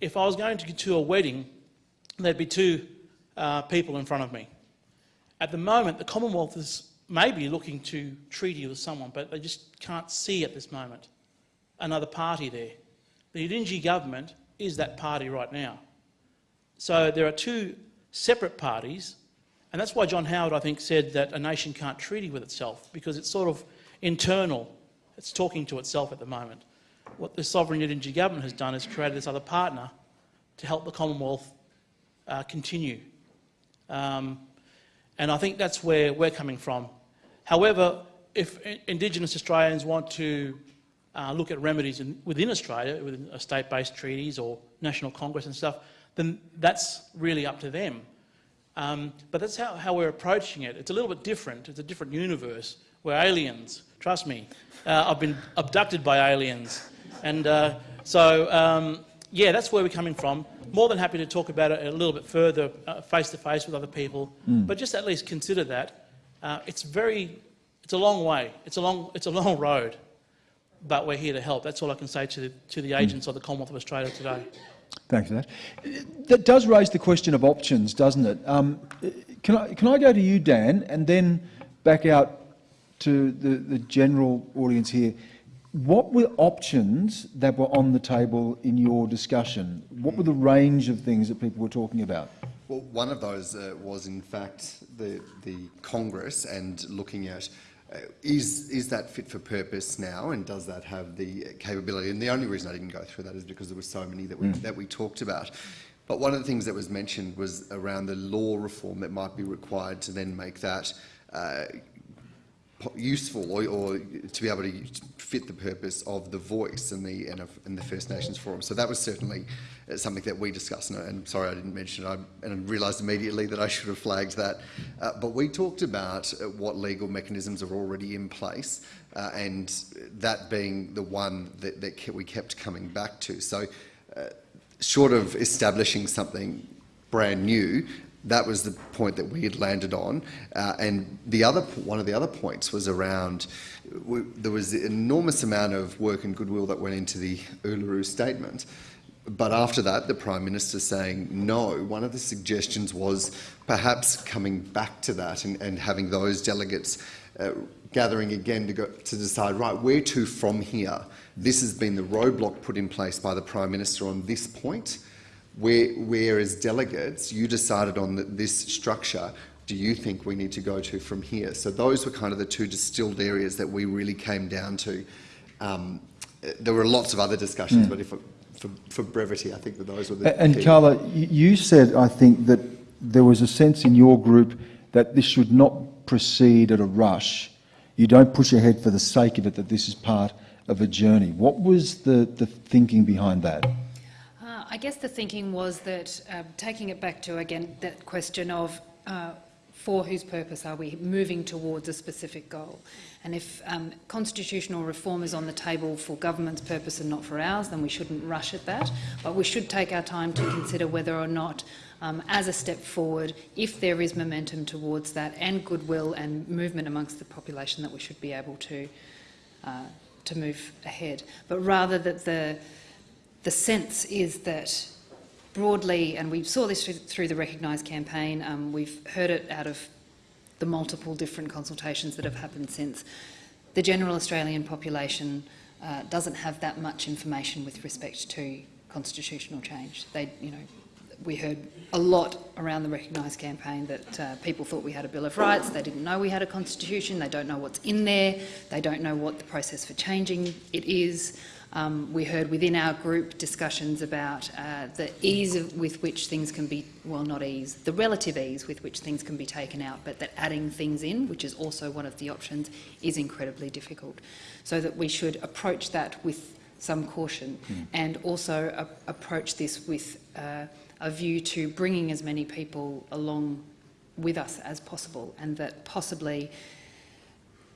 S13: if I was going to, to a wedding, there'd be two uh, people in front of me. At the moment, the Commonwealth is maybe looking to treaty with someone, but they just can't see at this moment another party there. The Yidinji government is that party right now. So there are two separate parties, and that's why John Howard, I think, said that a nation can't treaty with itself, because it's sort of internal. It's talking to itself at the moment. What the sovereign Yidinji government has done is created this other partner to help the Commonwealth uh, continue. Um, and I think that's where we're coming from. However, if Indigenous Australians want to uh, look at remedies in, within Australia, within state-based treaties or national congress and stuff, then that's really up to them. Um, but that's how, how we're approaching it. It's a little bit different. It's a different universe. We're aliens. Trust me. Uh, I've been abducted by aliens. And uh, so, um, yeah, that's where we're coming from. More than happy to talk about it a little bit further, uh, face to face with other people. But just at least consider that. Uh, it's very, it's a long way. It's a long, it's a long road. But we're here to help. That's all I can say to the, to the agents of the Commonwealth of Australia today.
S1: Thanks for that. That does raise the question of options, doesn't it? Um, can, I, can I go to you, Dan, and then back out to the, the general audience here? What were options that were on the table in your discussion? What were the range of things that people were talking about?
S4: Well, one of those uh, was in fact the, the Congress and looking at is, is that fit for purpose now and does that have the capability? And the only reason I didn't go through that is because there were so many that we, that we talked about. But one of the things that was mentioned was around the law reform that might be required to then make that uh, useful or, or to be able to fit the purpose of the voice in the and the First Nations Forum. So that was certainly uh, something that we discussed. And sorry, I didn't mention it. I, and I realised immediately that I should have flagged that. Uh, but we talked about uh, what legal mechanisms are already in place, uh, and that being the one that, that we kept coming back to. So. Uh, short of establishing something brand new, that was the point that we had landed on. Uh, and the other, one of the other points was around, w there was an enormous amount of work and goodwill that went into the Uluru Statement. But after that, the Prime Minister saying no, one of the suggestions was perhaps coming back to that and, and having those delegates uh, gathering again to, go, to decide, right, where to from here? This has been the roadblock put in place by the Prime Minister on this point, where, where as delegates you decided on the, this structure, do you think we need to go to from here? So those were kind of the two distilled areas that we really came down to. Um, there were lots of other discussions, but if, for, for brevity, I think that those were the
S1: And
S4: key.
S1: Carla, you said, I think, that there was a sense in your group that this should not proceed at a rush. You don't push ahead for the sake of it, that this is part of a journey. What was the, the thinking behind that?
S3: I guess the thinking was that, uh, taking it back to again that question of uh, for whose purpose are we moving towards a specific goal? And if um, constitutional reform is on the table for government's purpose and not for ours, then we shouldn't rush at that. But we should take our time to consider whether or not, um, as a step forward, if there is momentum towards that and goodwill and movement amongst the population, that we should be able to uh, to move ahead. But rather that the the sense is that broadly, and we saw this through, the Recognise campaign, um, we've heard it out of the multiple different consultations that have happened since, the general Australian population uh, doesn't have that much information with respect to constitutional change. They, you know, we heard a lot around the Recognise campaign that uh, people thought we had a Bill of Rights, they didn't know we had a constitution, they don't know what's in there, they don't know what the process for changing it is. Um, we heard within our group discussions about uh, the ease of, with which things can be, well, not ease, the relative ease with which things can be taken out, but that adding things in, which is also one of the options, is incredibly difficult. So that we should approach that with some caution and also approach this with uh, a view to bringing as many people along with us as possible and that possibly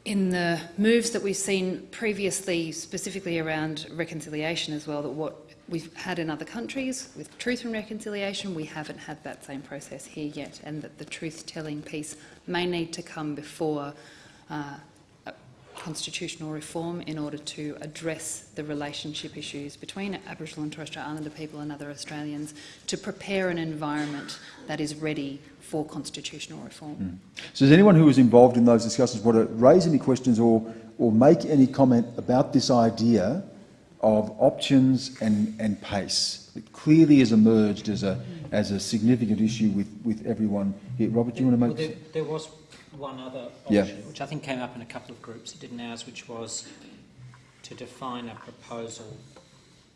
S3: in the moves that we've seen previously, specifically around reconciliation as well, that what we've had in other countries with truth and reconciliation, we haven't had that same process here yet, and that the truth-telling piece may need to come before uh, constitutional reform in order to address the relationship issues between Aboriginal and Torres Strait Islander people and other Australians to prepare an environment that is ready for constitutional reform. Hmm.
S1: So does anyone who was involved in those discussions want to raise any questions or, or make any comment about this idea of options and, and pace? It clearly has emerged as a, as a significant issue with, with everyone here. Robert, do you want to
S2: Well,
S1: make...
S2: there, there was one other
S1: Yeah.
S2: option, which I think came up in a couple of groups. It didn't ours, which was to define a proposal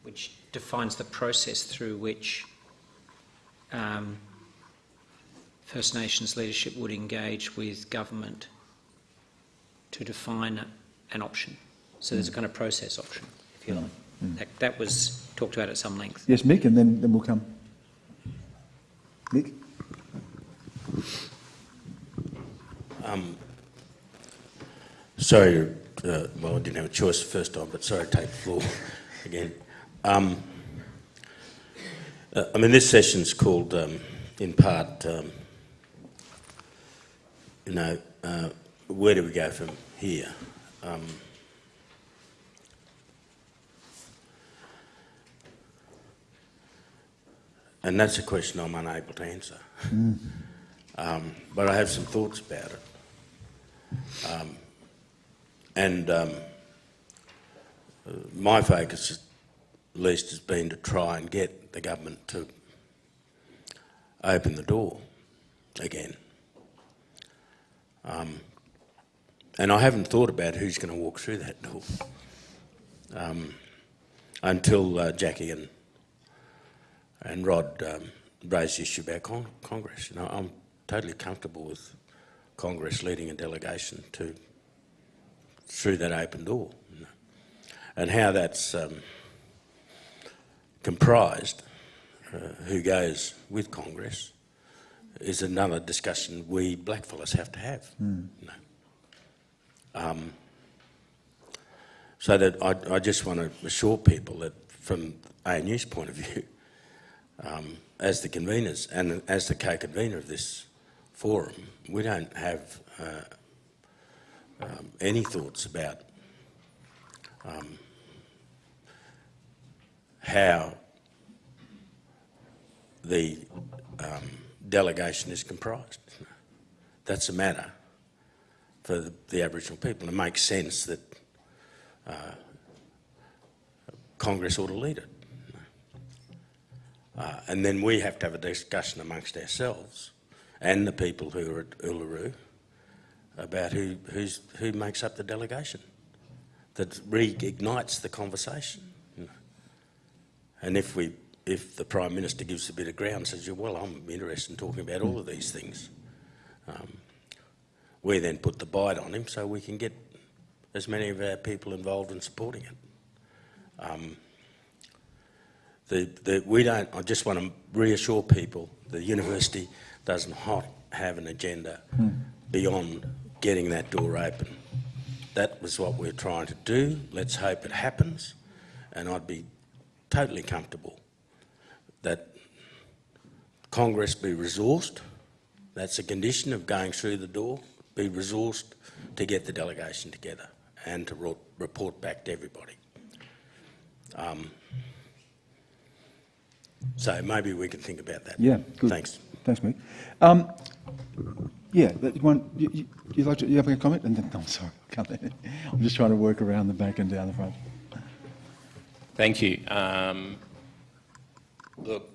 S2: which defines the process through which um, First Nations leadership would engage with government to define an option. So there's a hmm. kind of process option, if you like. Hmm. Hmm. That, that was talked about at some length.
S1: Yes, Mick, and then, then we'll come. Mick?
S8: Sorry, uh, well, I didn't have a choice the first time, but sorry to take the floor again. Um, uh, I mean, this session's called, um, in part, um, you know, uh, where do we go from here? Um, and that's a question I'm unable to answer. Um, but I have some thoughts about it. Um, and um, uh, my focus at least has been to try and get the government to open the door again. Um, and I haven't thought about who's going to walk through that door um, until uh, Jackie and and Rod um, raised the issue about con Congress. You know, I'm totally comfortable with Congress leading a delegation to through that open door, and how that's um, comprised, uh, who goes with Congress, is another discussion we blackfellas have to have.
S1: Mm.
S8: Um, so that I, I just want to assure people that from ANU's point of view, um, as the conveners and as the co-convener of this forum, we don't have uh, um, any thoughts about um, how the um, delegation is comprised. That's a matter for the, the Aboriginal people. It makes sense that uh, Congress ought to lead it. Uh, and then we have to have a discussion amongst ourselves and the people who are at Uluru about who, who's, who makes up the delegation that reignites the conversation. You know. And if, we, if the Prime Minister gives a bit of ground and says, well, I'm interested in talking about all of these things, um, we then put the bite on him so we can get as many of our people involved in supporting it. Um, the, the, we don't, I just want to reassure people, the university does not have an agenda
S1: Hmm.
S8: beyond getting that door open. That was what we're trying to do. Let's hope it happens. And I'd be totally comfortable that Congress be resourced. That's a condition of going through the door, be resourced to get the delegation together and to report back to everybody. Um, so maybe we can think about that.
S1: Yeah, good.
S8: Thanks.
S1: Thanks, Mick. Um, yeah, that one, you, you, like to, you having a comment? And then, no, I'm sorry, I can't. I'm just trying to work around the back and down the front.
S14: Thank you. Um, look,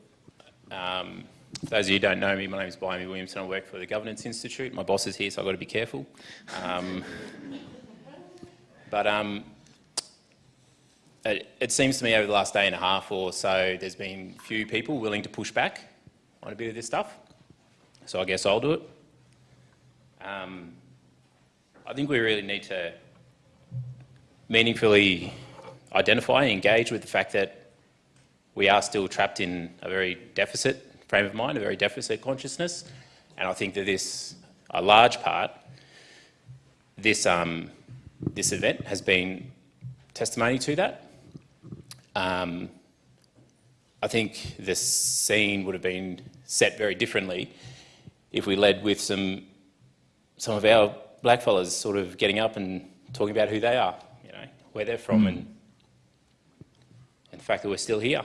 S14: um, for those of you who don't know me, my name is Blimey Williamson. I work for the Governance Institute. My boss is here, so I've got to be careful. Um, but um, it, it seems to me over the last day and a half or so, there's been few people willing to push back on a bit of this stuff. So I guess I'll do it. Um, I think we really need to meaningfully identify and engage with the fact that we are still trapped in a very deficit frame of mind, a very deficit consciousness. And I think that this, a large part, this, um, this event has been testimony to that. Um, I think the scene would have been set very differently if we led with some, some of our blackfellas sort of getting up and talking about who they are, you know, where they're from and, and the fact that we're still here.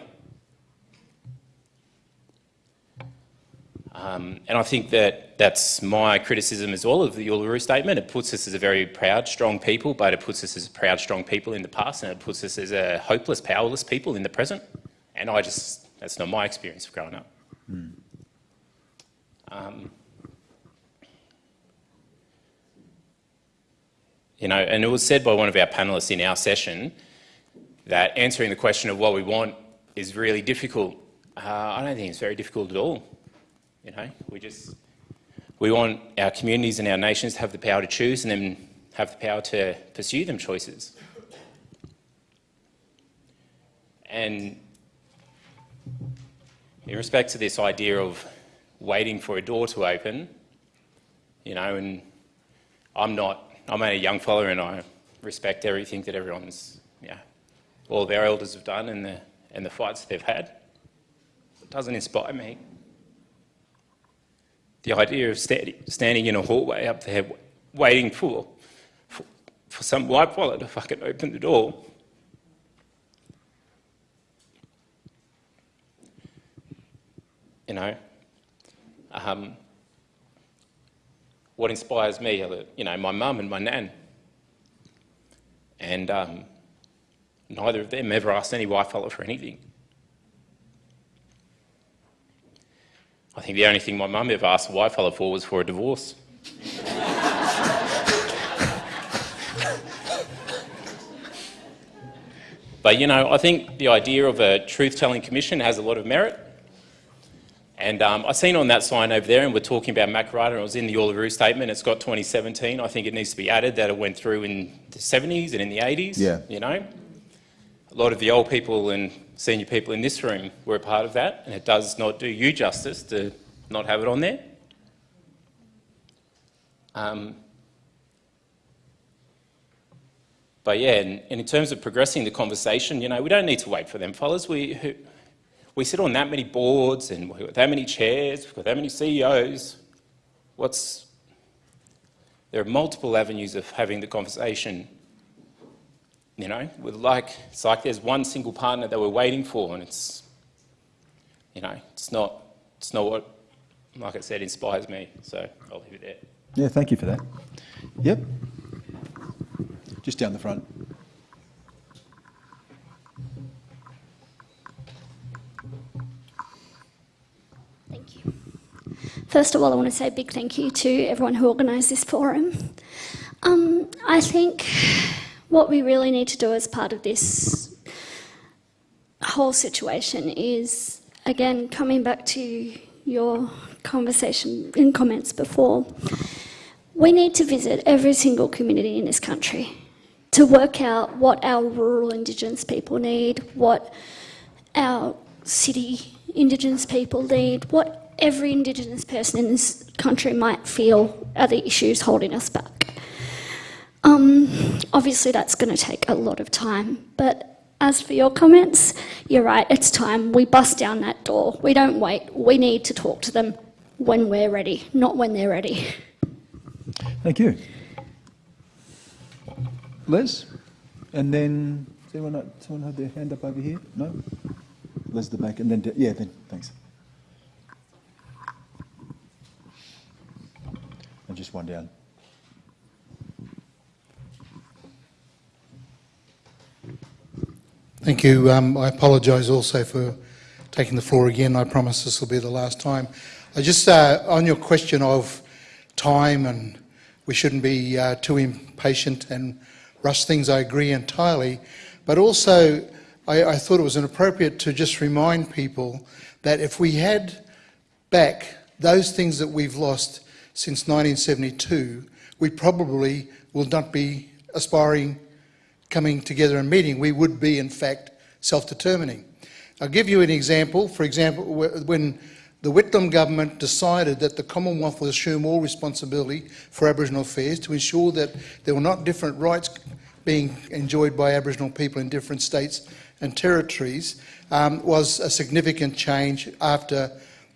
S14: Um, and I think that that's my criticism as well of the Uluru Statement. It puts us as a very proud, strong people, but it puts us as proud, strong people in the past, and it puts us as a hopeless, powerless people in the present. And I just, that's not my experience of growing up. Um, you know, and it was said by one of our panellists in our session that answering the question of what we want is really difficult. Uh, I don't think it's very difficult at all. You know, we just we want our communities and our nations to have the power to choose and then have the power to pursue them choices. And in respect to this idea of waiting for a door to open, you know, and I'm not, I'm a young fella and I respect everything that everyone's, yeah, all our elders have done and the, and the fights they've had. It doesn't inspire me. The idea of sta standing in a hallway up there waiting for, for, for some white fella to fucking open the door. You know, um, what inspires me are, the, you know, my mum and my nan. And um, Neither of them ever asked any whitefella for anything. I think the only thing my mum ever asked a whitefella for was for a divorce. but you know, I think the idea of a truth-telling commission has a lot of merit. And um, I seen on that sign over there, and we're talking about Makarrata, and it was in the Uluru statement, it's got 2017. I think it needs to be added that it went through in the 70s and in the 80s,
S1: Yeah.
S14: you know. A lot of the old people and senior people in this room were a part of that, and it does not do you justice to not have it on there. Um, but yeah, and, and in terms of progressing the conversation, you know, we don't need to wait for them fellas. We, who, we sit on that many boards and we've got that many chairs, we've got that many CEOs. What's, there are multiple avenues of having the conversation. You know, with like, it's like there's one single partner that we're waiting for and it's, you know, it's not, it's not what, like I said, inspires me. So I'll leave it there.
S1: Yeah, thank you for that. Yep. Just down the front.
S15: First of all, I want to say a big thank you to everyone who organised this forum. Um, I think what we really need to do as part of this whole situation is, again, coming back to your conversation in comments before, we need to visit every single community in this country to work out what our rural Indigenous people need, what our city Indigenous people need, what every Indigenous person in this country might feel are the issues holding us back. Um, obviously, that's going to take a lot of time, but as for your comments, you're right, it's time. We bust down that door. We don't wait. We need to talk to them when we're ready, not when they're ready.
S1: Thank you. Liz? And then, anyone, someone have their hand up over here? No? Liz the back, and then, yeah, then, thanks. And just one down.
S7: Thank you. Um, I apologise also for taking the floor again. I promise this will be the last time. I just, uh, on your question of time and we shouldn't be uh, too impatient and rush things, I agree entirely. But also, I, I thought it was inappropriate to just remind people that if we had back those things that we've lost since 1972, we probably will not be aspiring coming together and meeting, we would be, in fact, self-determining. I'll give you an example. For example, when the Whitlam government decided that the Commonwealth would assume all responsibility for Aboriginal affairs to ensure that there were not different rights being enjoyed by Aboriginal people in different states and territories, um, was a significant change after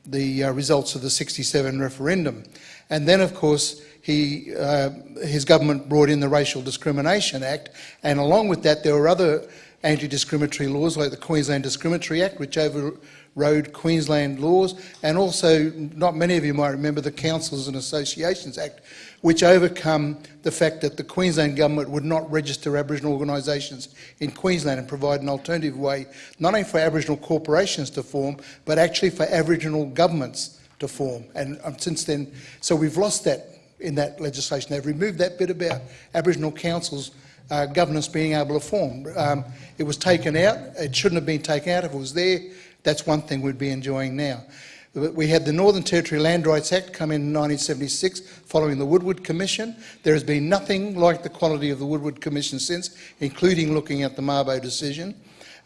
S7: the uh, results of the 67 referendum. And then, of course, he, uh, his government brought in the Racial Discrimination Act, and along with that there were other anti-discriminatory laws like the Queensland Discriminatory Act, which overrode Queensland laws, and also, not many of you might remember, the Councils and Associations Act, which overcome the fact that the Queensland government would not register Aboriginal organisations in Queensland and provide an alternative way, not only for Aboriginal corporations to form, but actually for Aboriginal governments to form. And um, since then, so we've lost that in that legislation. They've removed that bit about Aboriginal councils uh, governance being able to form. Um, it was taken out. It shouldn't have been taken out. If it was there, that's one thing we'd be enjoying now. We had the Northern Territory Land Rights Act come in 1976 following the Woodward Commission. There has been nothing like the quality of the Woodward Commission since, including looking at the Mabo decision,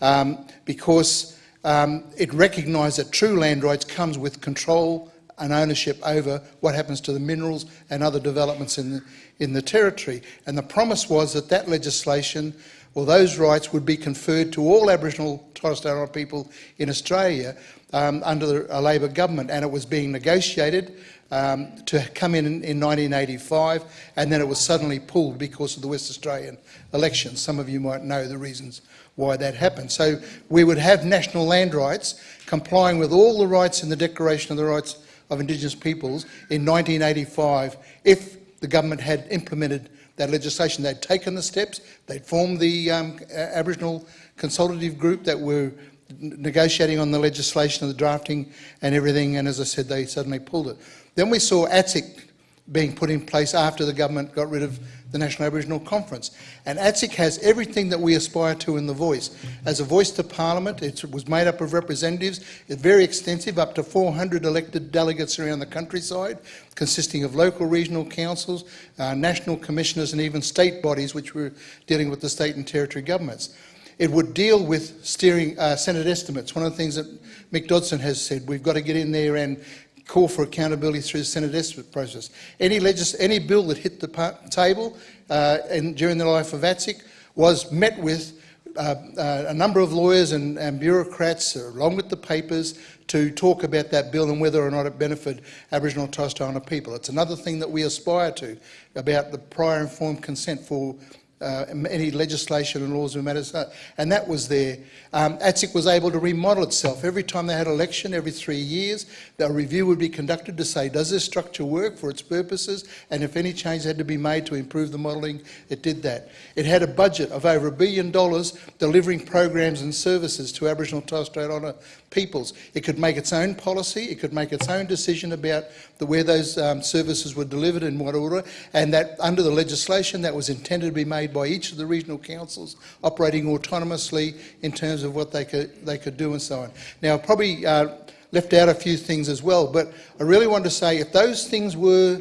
S7: um, because um, it recognised that true land rights comes with control and ownership over what happens to the minerals and other developments in the, in the territory. And the promise was that that legislation or those rights would be conferred to all Aboriginal Torres Strait Islander people in Australia um, under a Labor government. And it was being negotiated um, to come in, in 1985 and then it was suddenly pulled because of the West Australian elections. Some of you might know the reasons why that happened. So we would have national land rights complying with all the rights in the Declaration of the Rights of Indigenous Peoples in 1985 if the government had implemented that legislation. They'd taken the steps, they'd formed the um, Aboriginal consultative group that were negotiating on the legislation, and the drafting and everything, and as I said, they suddenly pulled it. Then we saw ATSIC being put in place after the government got rid of the National Aboriginal Conference. And ATSIC has everything that we aspire to in the voice. As a voice to Parliament, it was made up of representatives, it's very extensive, up to 400 elected delegates around the countryside, consisting of local regional councils, uh, national commissioners and even state bodies which were dealing with the state and territory governments. It would deal with steering uh, Senate estimates. One of the things that Mick Dodson has said, we've got to get in there and call for accountability through the Senate estimate process. Any, any bill that hit the table uh, during the life of ATSIC was met with uh, uh, a number of lawyers and, and bureaucrats, along with the papers, to talk about that bill and whether or not it benefited Aboriginal and Torres Strait Islander people. It's another thing that we aspire to about the prior informed consent for uh, any legislation and laws and matters, uh, and that was there. Um, ATSIC was able to remodel itself. Every time they had election, every three years, a review would be conducted to say, does this structure work for its purposes? And if any change had to be made to improve the modelling, it did that. It had a budget of over a billion dollars delivering programs and services to Aboriginal and Torres Strait Islander peoples. It could make its own policy, it could make its own decision about the, where those um, services were delivered in what order, and that under the legislation that was intended to be made by each of the regional councils operating autonomously in terms of what they could, they could do and so on. Now, probably uh, left out a few things as well, but I really want to say if those things were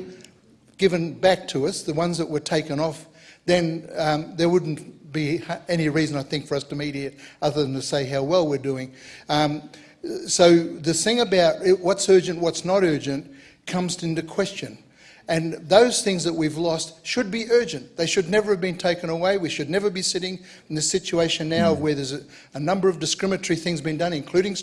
S7: given back to us, the ones that were taken off, then um, there wouldn't be any reason, I think, for us to here other than to say how well we're doing. Um, so the thing about what's urgent, what's not urgent, comes into question. And those things that we've lost should be urgent. They should never have been taken away. We should never be sitting in the situation now of where there's a, a number of discriminatory things being done, including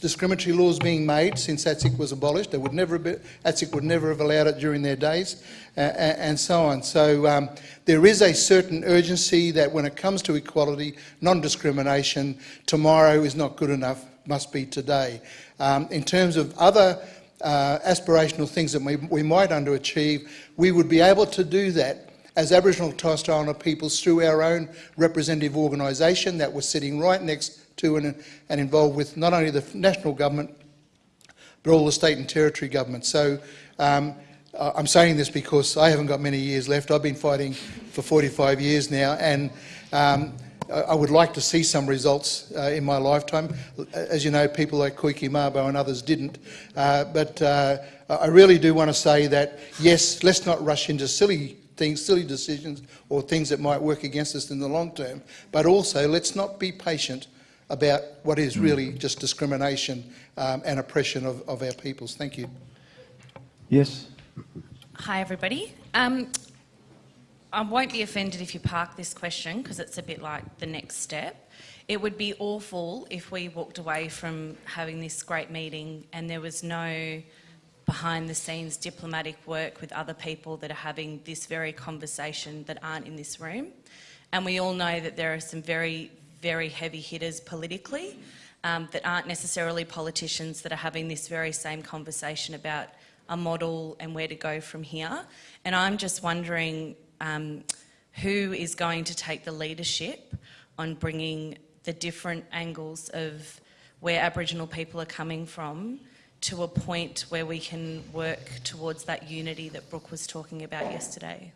S7: discriminatory laws being made since ATSIC was abolished. They would never ATSIC would never have allowed it during their days, uh, and so on. So um, there is a certain urgency that when it comes to equality, non-discrimination, tomorrow is not good enough, must be today. Um, in terms of other uh, aspirational things that we, we might underachieve, we would be able to do that as Aboriginal and Torres Strait Islander peoples through our own representative organisation that was sitting right next to and, and involved with not only the national government but all the state and territory governments. So um, I'm saying this because I haven't got many years left. I've been fighting for 45 years now, and um, I I would like to see some results uh, in my lifetime. As you know, people like Koiki Mabo and others didn't. Uh, but uh, I I really do want to say that, yes, let's not rush into silly things, silly decisions, or things that might work against us in the long term. But also, let's not be patient about what is really just discrimination um, and oppression of, of our peoples. Thank you.
S1: Yes?
S16: Hi, everybody. Um, I won't be offended if you park this question because it's a bit like the next step. It would be awful if we walked away from having this great meeting and there was no behind the scenes diplomatic work with other people that are having this very conversation that aren't in this room. And we all know that there are some very, very heavy hitters politically um, that aren't necessarily politicians that are having this very same conversation about a model and where to go from here. And I'm just wondering um, who is going to take the leadership on bringing the different angles of where Aboriginal people are coming from to a point where we can work towards that unity that Brooke was talking about yesterday.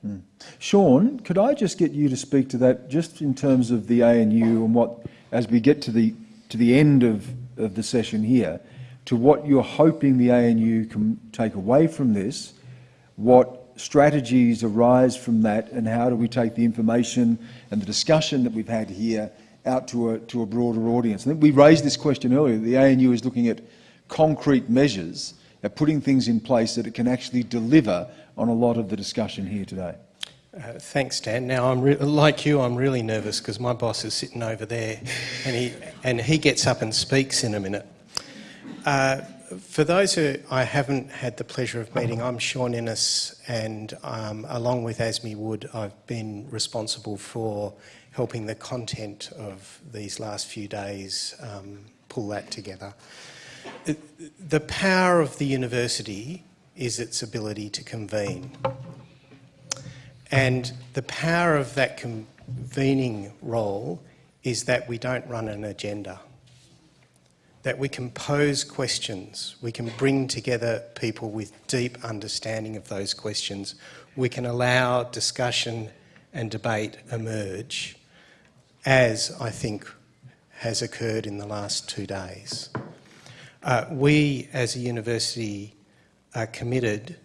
S1: Sean, could I just get you to speak to that, just in terms of the ANU and what, as we get to the to the end of, of the session here, to what you're hoping the ANU can take away from this, what strategies arise from that, and how do we take the information and the discussion that we've had here out to a to a broader audience? I think we raised this question earlier. The ANU is looking at concrete measures at putting things in place that it can actually deliver on a lot of the discussion here today.
S17: Uh, thanks, Dan. Now, I'm like you. I'm really nervous because my boss is sitting over there, and he and he gets up and speaks in a minute. Uh, for those who I haven't had the pleasure of meeting, I'm Sean Innis, and um, along with Asmi Wood, I've been responsible for helping the content of these last few days um, pull that together. The power of the university is its ability to convene. And the power of that convening role is that we don't run an agenda, that we can pose questions, we can bring together people with deep understanding of those questions, we can allow discussion and debate emerge, as I think has occurred in the last two days. Uh, we as a university are committed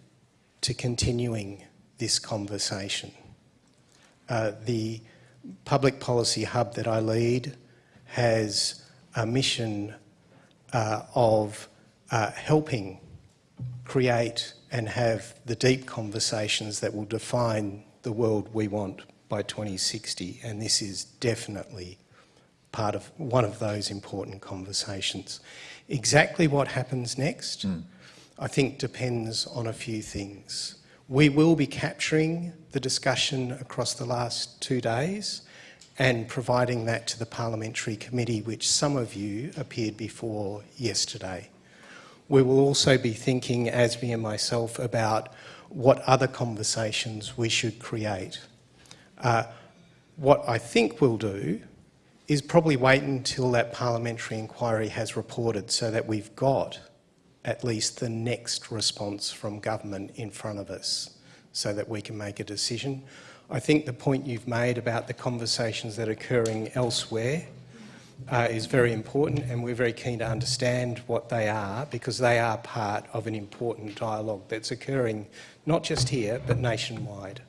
S17: to continuing this conversation. Uh, the public policy hub that I lead has a mission uh, of uh, helping create and have the deep conversations that will define the world we want by 2060 and this is definitely part of one of those important conversations. Exactly what happens next,
S1: Mm.
S17: I think depends on a few things. We will be capturing the discussion across the last two days and providing that to the Parliamentary Committee, which some of you appeared before yesterday. We will also be thinking, Asmi and myself, about what other conversations we should create. Uh, what I think we'll do is probably wait until that parliamentary inquiry has reported so that we've got at least the next response from government in front of us so that we can make a decision. I think the point you've made about the conversations that are occurring elsewhere uh, is very important and we're very keen to understand what they are because they are part of an important dialogue that's occurring not just here but nationwide.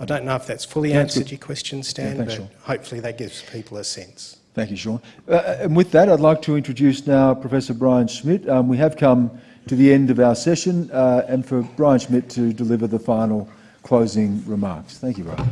S17: I don't know if that's fully
S1: That's
S17: answered
S1: good.
S17: your question, Stan, Yeah,
S1: thanks,
S17: but
S1: Sean.
S17: hopefully that gives people a sense.
S1: Thank you, Sean. Uh, and with that, I'd like to introduce now Professor Brian Schmidt. Um, we have come to the end of our session, uh, and for Brian Schmidt to deliver the final closing remarks. Thank you, Brian.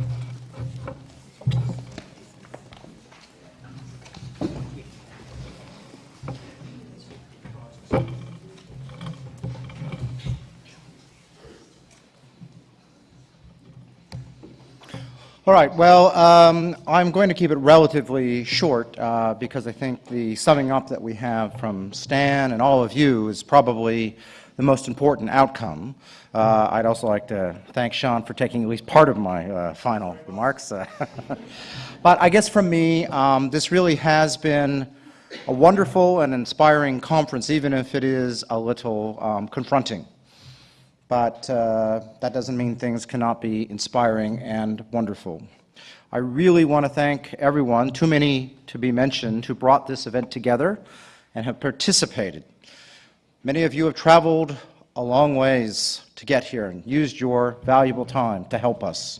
S18: All right, well, um, I'm going to keep it relatively short uh, because I think the summing up that we have from Stan and all of you is probably the most important outcome. Uh, I'd also like to thank Sean for taking at least part of my uh, final remarks. Uh, but I guess from me, um, this really has been a wonderful and inspiring conference, even if it is a little um, confronting but uh, that doesn't mean things cannot be inspiring and wonderful. I really want to thank everyone, too many to be mentioned, who brought this event together and have participated. Many of you have traveled a long ways to get here and used your valuable time to help us.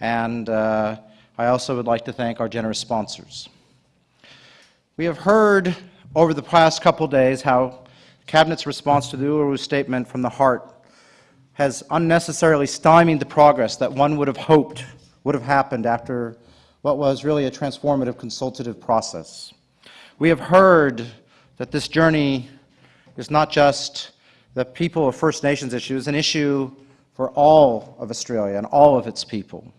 S18: And uh, I also would like to thank our generous sponsors. We have heard over the past couple days how Cabinet's response to the Uluru Statement from the heart has unnecessarily stymied the progress that one would have hoped would have happened after what was really a transformative consultative process. We have heard that this journey is not just the people of First Nations issue is an issue for all of Australia and all of its people.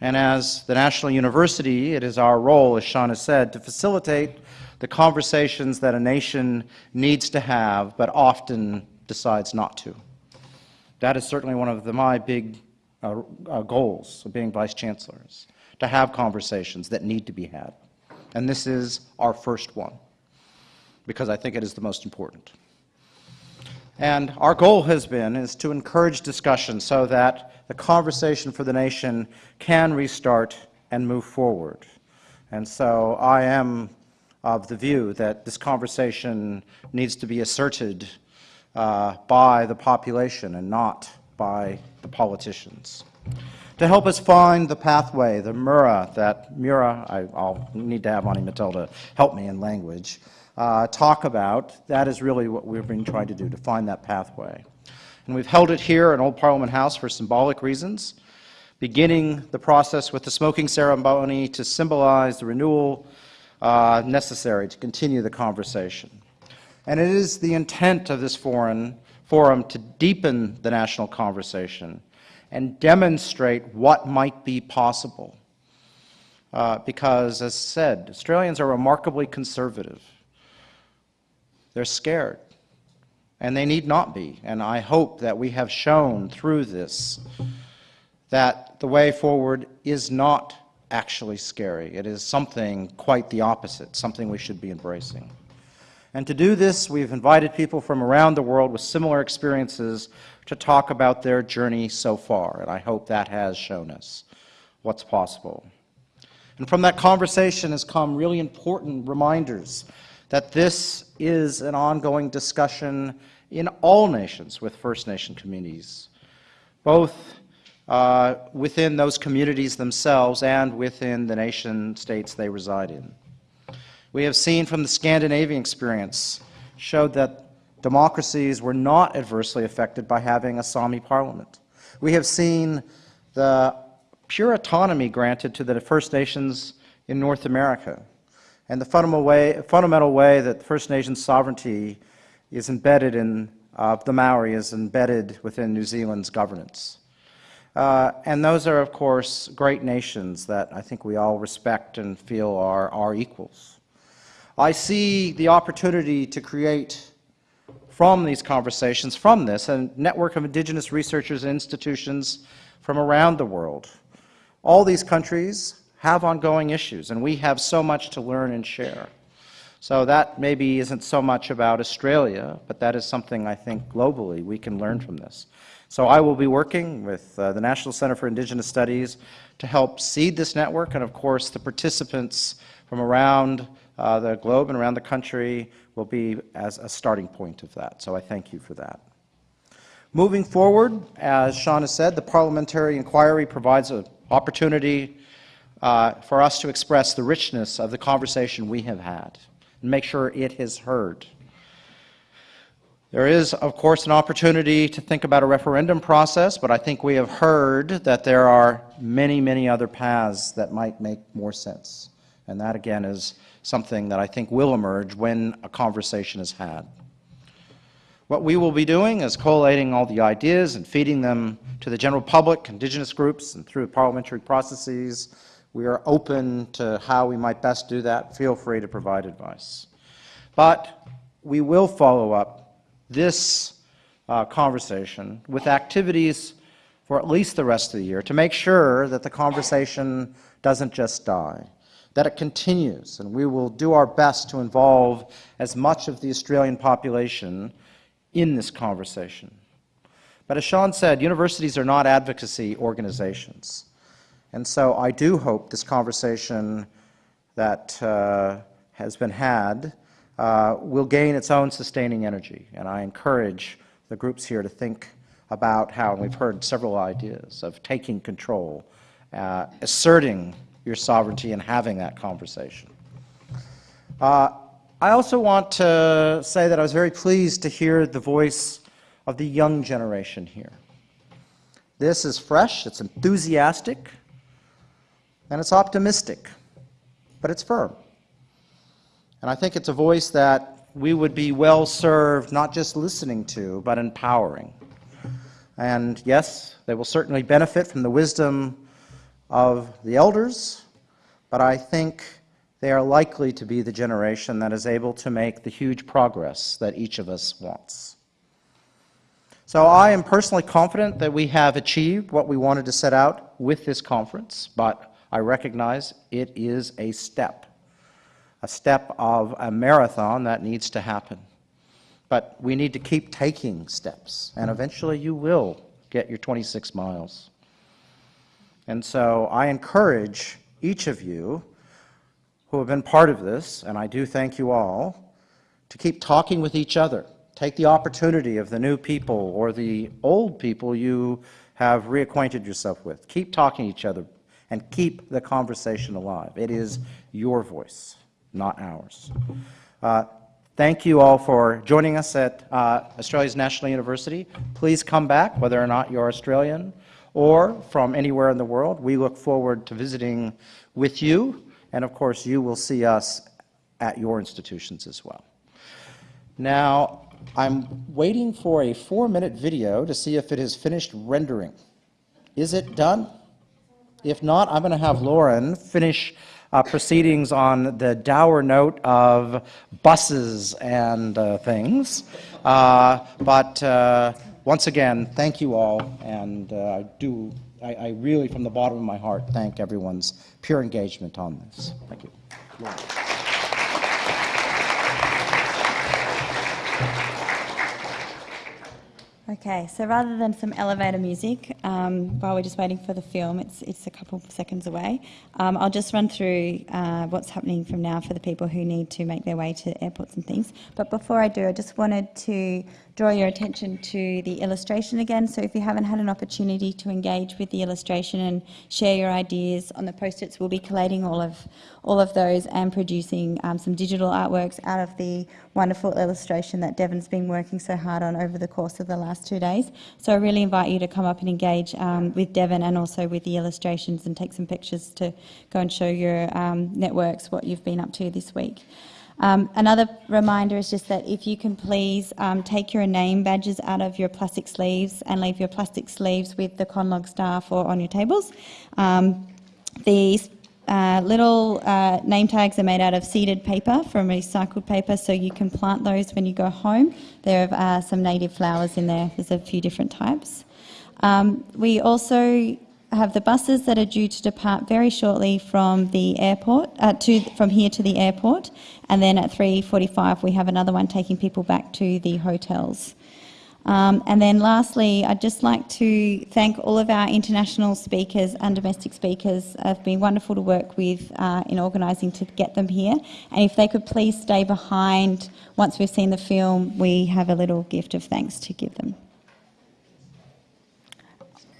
S18: And as the National University, it is our role, as Sean has said, to facilitate the conversations that a nation needs to have, but often decides not to. That is certainly one of the, my big uh, uh, goals of being Vice Chancellors, to have conversations that need to be had. And this is our first one, because I think it is the most important. And our goal has been is to encourage discussion so that the conversation for the nation can restart and move forward. And so I am of the view that this conversation needs to be asserted uh, by the population and not by the politicians. To help us find the pathway, the Mura, that Mura, I, will need to have Aunty Matilda help me in language, uh, talk about, that is really what we've been trying to do, to find that pathway. And we've held it here in Old Parliament House for symbolic reasons, beginning the process with the smoking ceremony to symbolize the renewal uh, necessary to continue the conversation. And it is the intent of this forum, forum to deepen the national conversation and demonstrate what might be possible. Uh, because, as said, Australians are remarkably conservative. They're scared, and they need not be. And I hope that we have shown through this that the way forward is not actually scary. It is something quite the opposite, something we should be embracing. And to do this, we've invited people from around the world with similar experiences to talk about their journey so far, and I hope that has shown us what's possible. And from that conversation has come really important reminders that this is an ongoing discussion in all nations with First Nation communities, both uh, within those communities themselves and within the nation states they reside in. We have seen from the Scandinavian experience showed that democracies were not adversely affected by having a Sami parliament. We have seen the pure autonomy granted to the First Nations in North America and the fundamental way, fundamental way that First Nations sovereignty is embedded in, uh, the Maori is embedded within New Zealand's governance. Uh, and those are, of course, great nations that I think we all respect and feel are our equals. I see the opportunity to create from these conversations, from this, a network of Indigenous researchers and institutions from around the world. All these countries have ongoing issues, and we have so much to learn and share. So that maybe isn't so much about Australia, but that is something I think globally we can learn from this. So I will be working with uh, the National Center for Indigenous Studies to help seed this network, and of course the participants from around uh, the globe and around the country will be as a starting point of that. So I thank you for that. Moving forward, as Sean has said, the parliamentary inquiry provides an opportunity uh, for us to express the richness of the conversation we have had and make sure it is heard. There is, of course, an opportunity to think about a referendum process, but I think we have heard that there are many, many other paths that might make more sense. And that, again, is something that I think will emerge when a conversation is had. What we will be doing is collating all the ideas and feeding them to the general public, indigenous groups, and through parliamentary processes. We are open to how we might best do that. Feel free to provide advice. But we will follow up this uh, conversation with activities for at least the rest of the year to make sure that the conversation doesn't just die, that it continues, and we will do our best to involve as much of the Australian population in this conversation. But as Sean said, universities are not advocacy organizations. And so I do hope this conversation that uh, has been had uh, will gain its own sustaining energy. And I encourage the groups here to think about how, and we've heard several ideas, of taking control, uh, asserting your sovereignty and having that conversation. Uh, I also want to say that I was very pleased to hear the voice of the young generation here. This is fresh, it's enthusiastic, and it's optimistic, but it's firm. And I think it's a voice that we would be well served not just listening to, but empowering. And yes, they will certainly benefit from the wisdom of the elders, but I think they are likely to be the generation that is able to make the huge progress that each of us wants. So I am personally confident that we have achieved what we wanted to set out with this conference, but I recognize it is a step a step of a marathon that needs to happen. But we need to keep taking steps, and eventually you will get your 26 miles. And so I encourage each of you who have been part of this, and I do thank you all, to keep talking with each other. Take the opportunity of the new people or the old people you have reacquainted yourself with. Keep talking to each other and keep the conversation alive. It is your voice not ours. Uh, thank you all for joining us at uh, Australia's National University. Please come back, whether or not you're Australian or from anywhere in the world. We look forward to visiting with you, and of course you will see us at your institutions as well. Now, I'm waiting for a four-minute video to see if it has finished rendering. Is it done? If not, I'm going to have Lauren finish uh, proceedings on the dour note of buses and uh, things. Uh, but uh, once again, thank you all, and uh, I do I, I really, from the bottom of my heart, thank everyone's pure engagement on this. Thank you.
S19: Okay, so rather than some elevator music, um, while we're just waiting for the film, it's, it's a couple of seconds away, um, I'll just run through uh, what's happening from now for the people who need to make their way to airports and things. But before I do, I just wanted to draw your attention to the illustration again. So if you haven't had an opportunity to engage with the illustration and share your ideas on the post-its, we'll be collating all of, all of those and producing um, some digital artworks out of the wonderful illustration that Devon's been working so hard on over the course of the last two days. So I really invite you to come up and engage um, with Devon and also with the illustrations and take some pictures to go and show your um, networks what you've been up to this week. Um, another reminder is just that if you can please um, take your name badges out of your plastic sleeves and leave your plastic sleeves with the Conlog staff or on your tables. Um, these uh, little uh, name tags are made out of seeded paper from recycled paper, so you can plant those when you go home. There are uh, some native flowers in there. There's a few different types. Um, we also have the buses that are due to depart very shortly from the airport, uh, to, from here to the airport, and then at 3.45 we have another one taking people back to the hotels. Um, and then lastly, I'd just like to thank all of our international speakers and domestic speakers. It's been wonderful to work with uh, in organising to get them here. And if they could please stay behind once we've seen the film, we have a little gift of thanks to give them.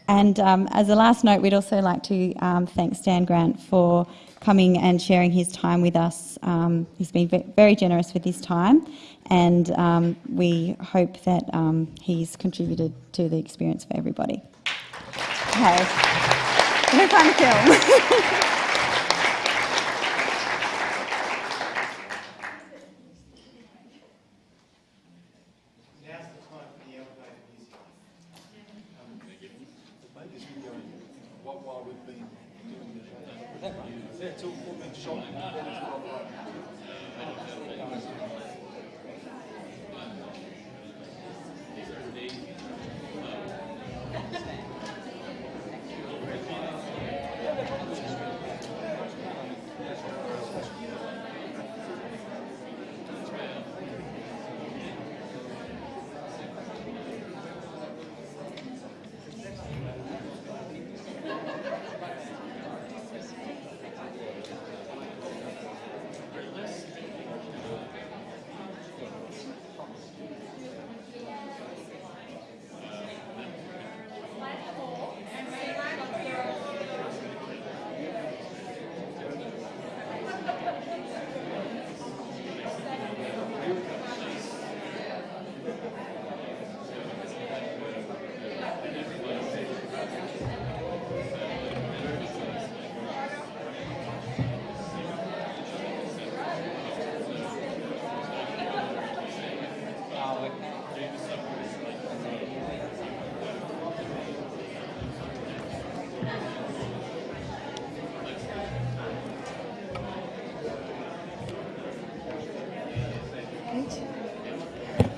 S19: And um, as a last note, we'd also like to um, thank Stan Grant for coming and sharing his time with us. Um, he's been very generous with his time, and um, we hope that um, he's contributed to the experience for everybody. Okay. Very fun film.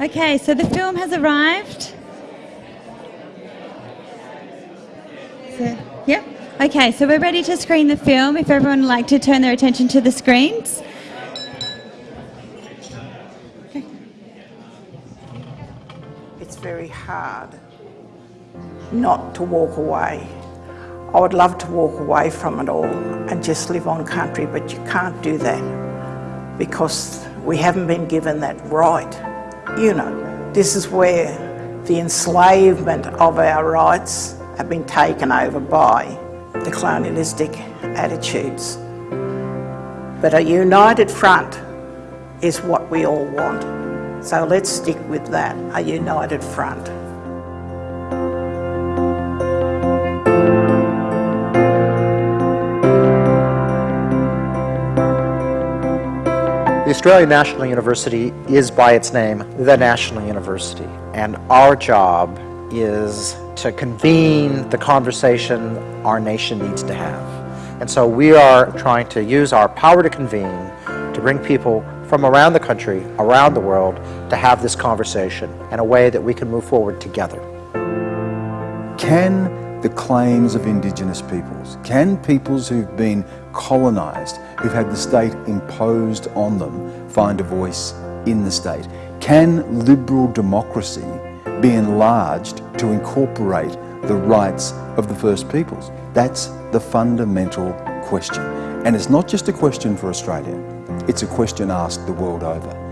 S19: Okay, so the film has arrived. So, yep. Okay, so we're ready to screen the film. If everyone would like to turn their attention to the screens.
S20: It's very hard not to walk away. I would love to walk away from it all and just live on country, but you can't do that because we haven't been given that right. You know, this is where the enslavement of our rights have been taken over by the colonialistic attitudes. But a united front is what we all want. So let's stick with that, a united front.
S18: Australian National University is by its name the National University and our job is to convene the conversation our nation needs to have. And so we are trying to use our power to convene to bring people from around the country, around the world, to have this conversation in a way that we can move forward together.
S21: Can
S1: the claims of Indigenous peoples? Can peoples who've been colonised, who've had the state imposed on them, find a voice in the state? Can liberal democracy be enlarged to incorporate the rights of the First Peoples? That's the fundamental question. And it's not just a question for Australia, it's a question asked the world over.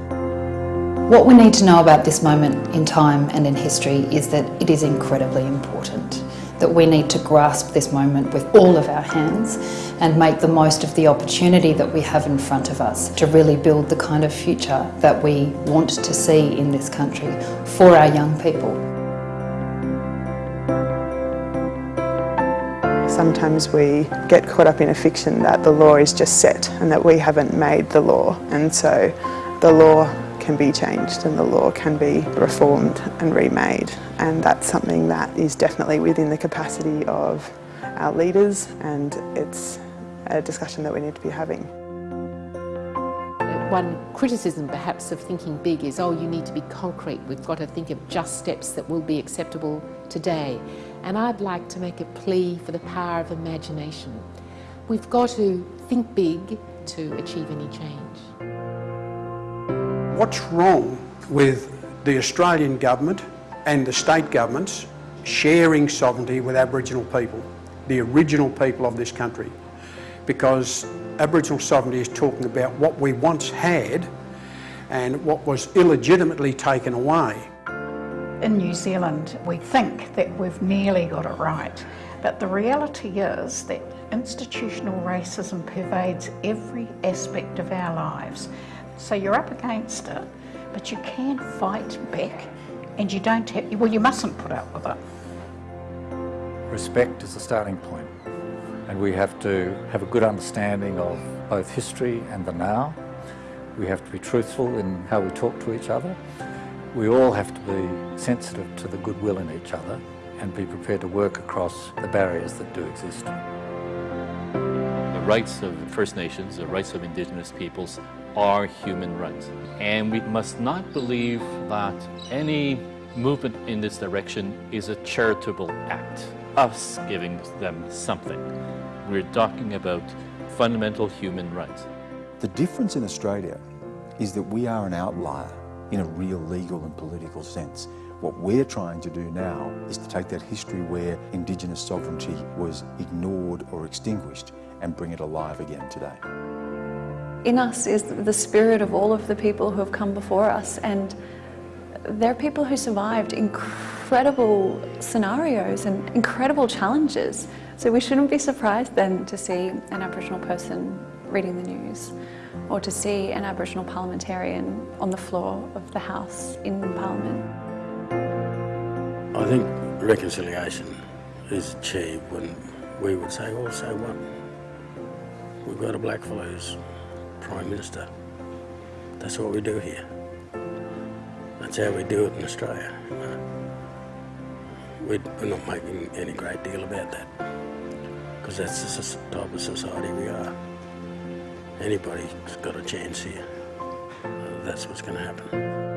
S3: What we need to know about this moment in time and in history is that it is incredibly important. That we need to grasp this moment with all of our hands and make the most of the opportunity that we have in front of us to really build the kind of future that we want to see in this country for our young people.
S21: Sometimes we get caught up in a fiction that the law is just set and that we haven't made the law and so the law can be changed and the law can be reformed and remade and that's something that is definitely within the capacity of our leaders and it's a discussion that we need to be having.
S22: One criticism perhaps of thinking big is, oh, you need to be concrete. We've got to think of just steps that will be acceptable today. And I'd like to make a plea for the power of imagination. We've got to think big to achieve any change.
S23: What's wrong with the Australian government and the state governments sharing sovereignty with Aboriginal people, the original people of this country? Because Aboriginal sovereignty is talking about what we once had and what was illegitimately taken away.
S24: In New Zealand, we think that we've nearly got it right, but the reality is that institutional racism pervades every aspect of our lives. So you're up against it, but you can fight back and you don't have, well, you mustn't put up with it.
S6: Respect is the starting point, and we have to have a good understanding of both history and the now. We have to be truthful in how we talk to each other. We all have to be sensitive to the goodwill in each other and be prepared to work across the barriers that do exist.
S25: The rights of First Nations, the rights of Indigenous peoples are human rights. And we must not believe that any movement in this direction is a charitable act, us giving them something. We're talking about fundamental human rights.
S1: The difference in Australia is that we are an outlier in a real legal and political sense. What we're trying to do now is to take that history where Indigenous sovereignty was ignored or extinguished and bring it alive again today.
S26: In us is the spirit of all of the people who have come before us and they're people who survived incredible scenarios and incredible challenges. So we shouldn't be surprised then to see an Aboriginal person reading the news or to see an Aboriginal parliamentarian on the floor of the House in Parliament.
S8: I think reconciliation is achieved when we would say, well, so what? We've got a blackfellow who's Prime Minister. That's what we do here. That's how we do it in Australia. You know? we, are not making any great deal about that because that's the type of society we are. Anybody's got a chance here. That's what's going to happen.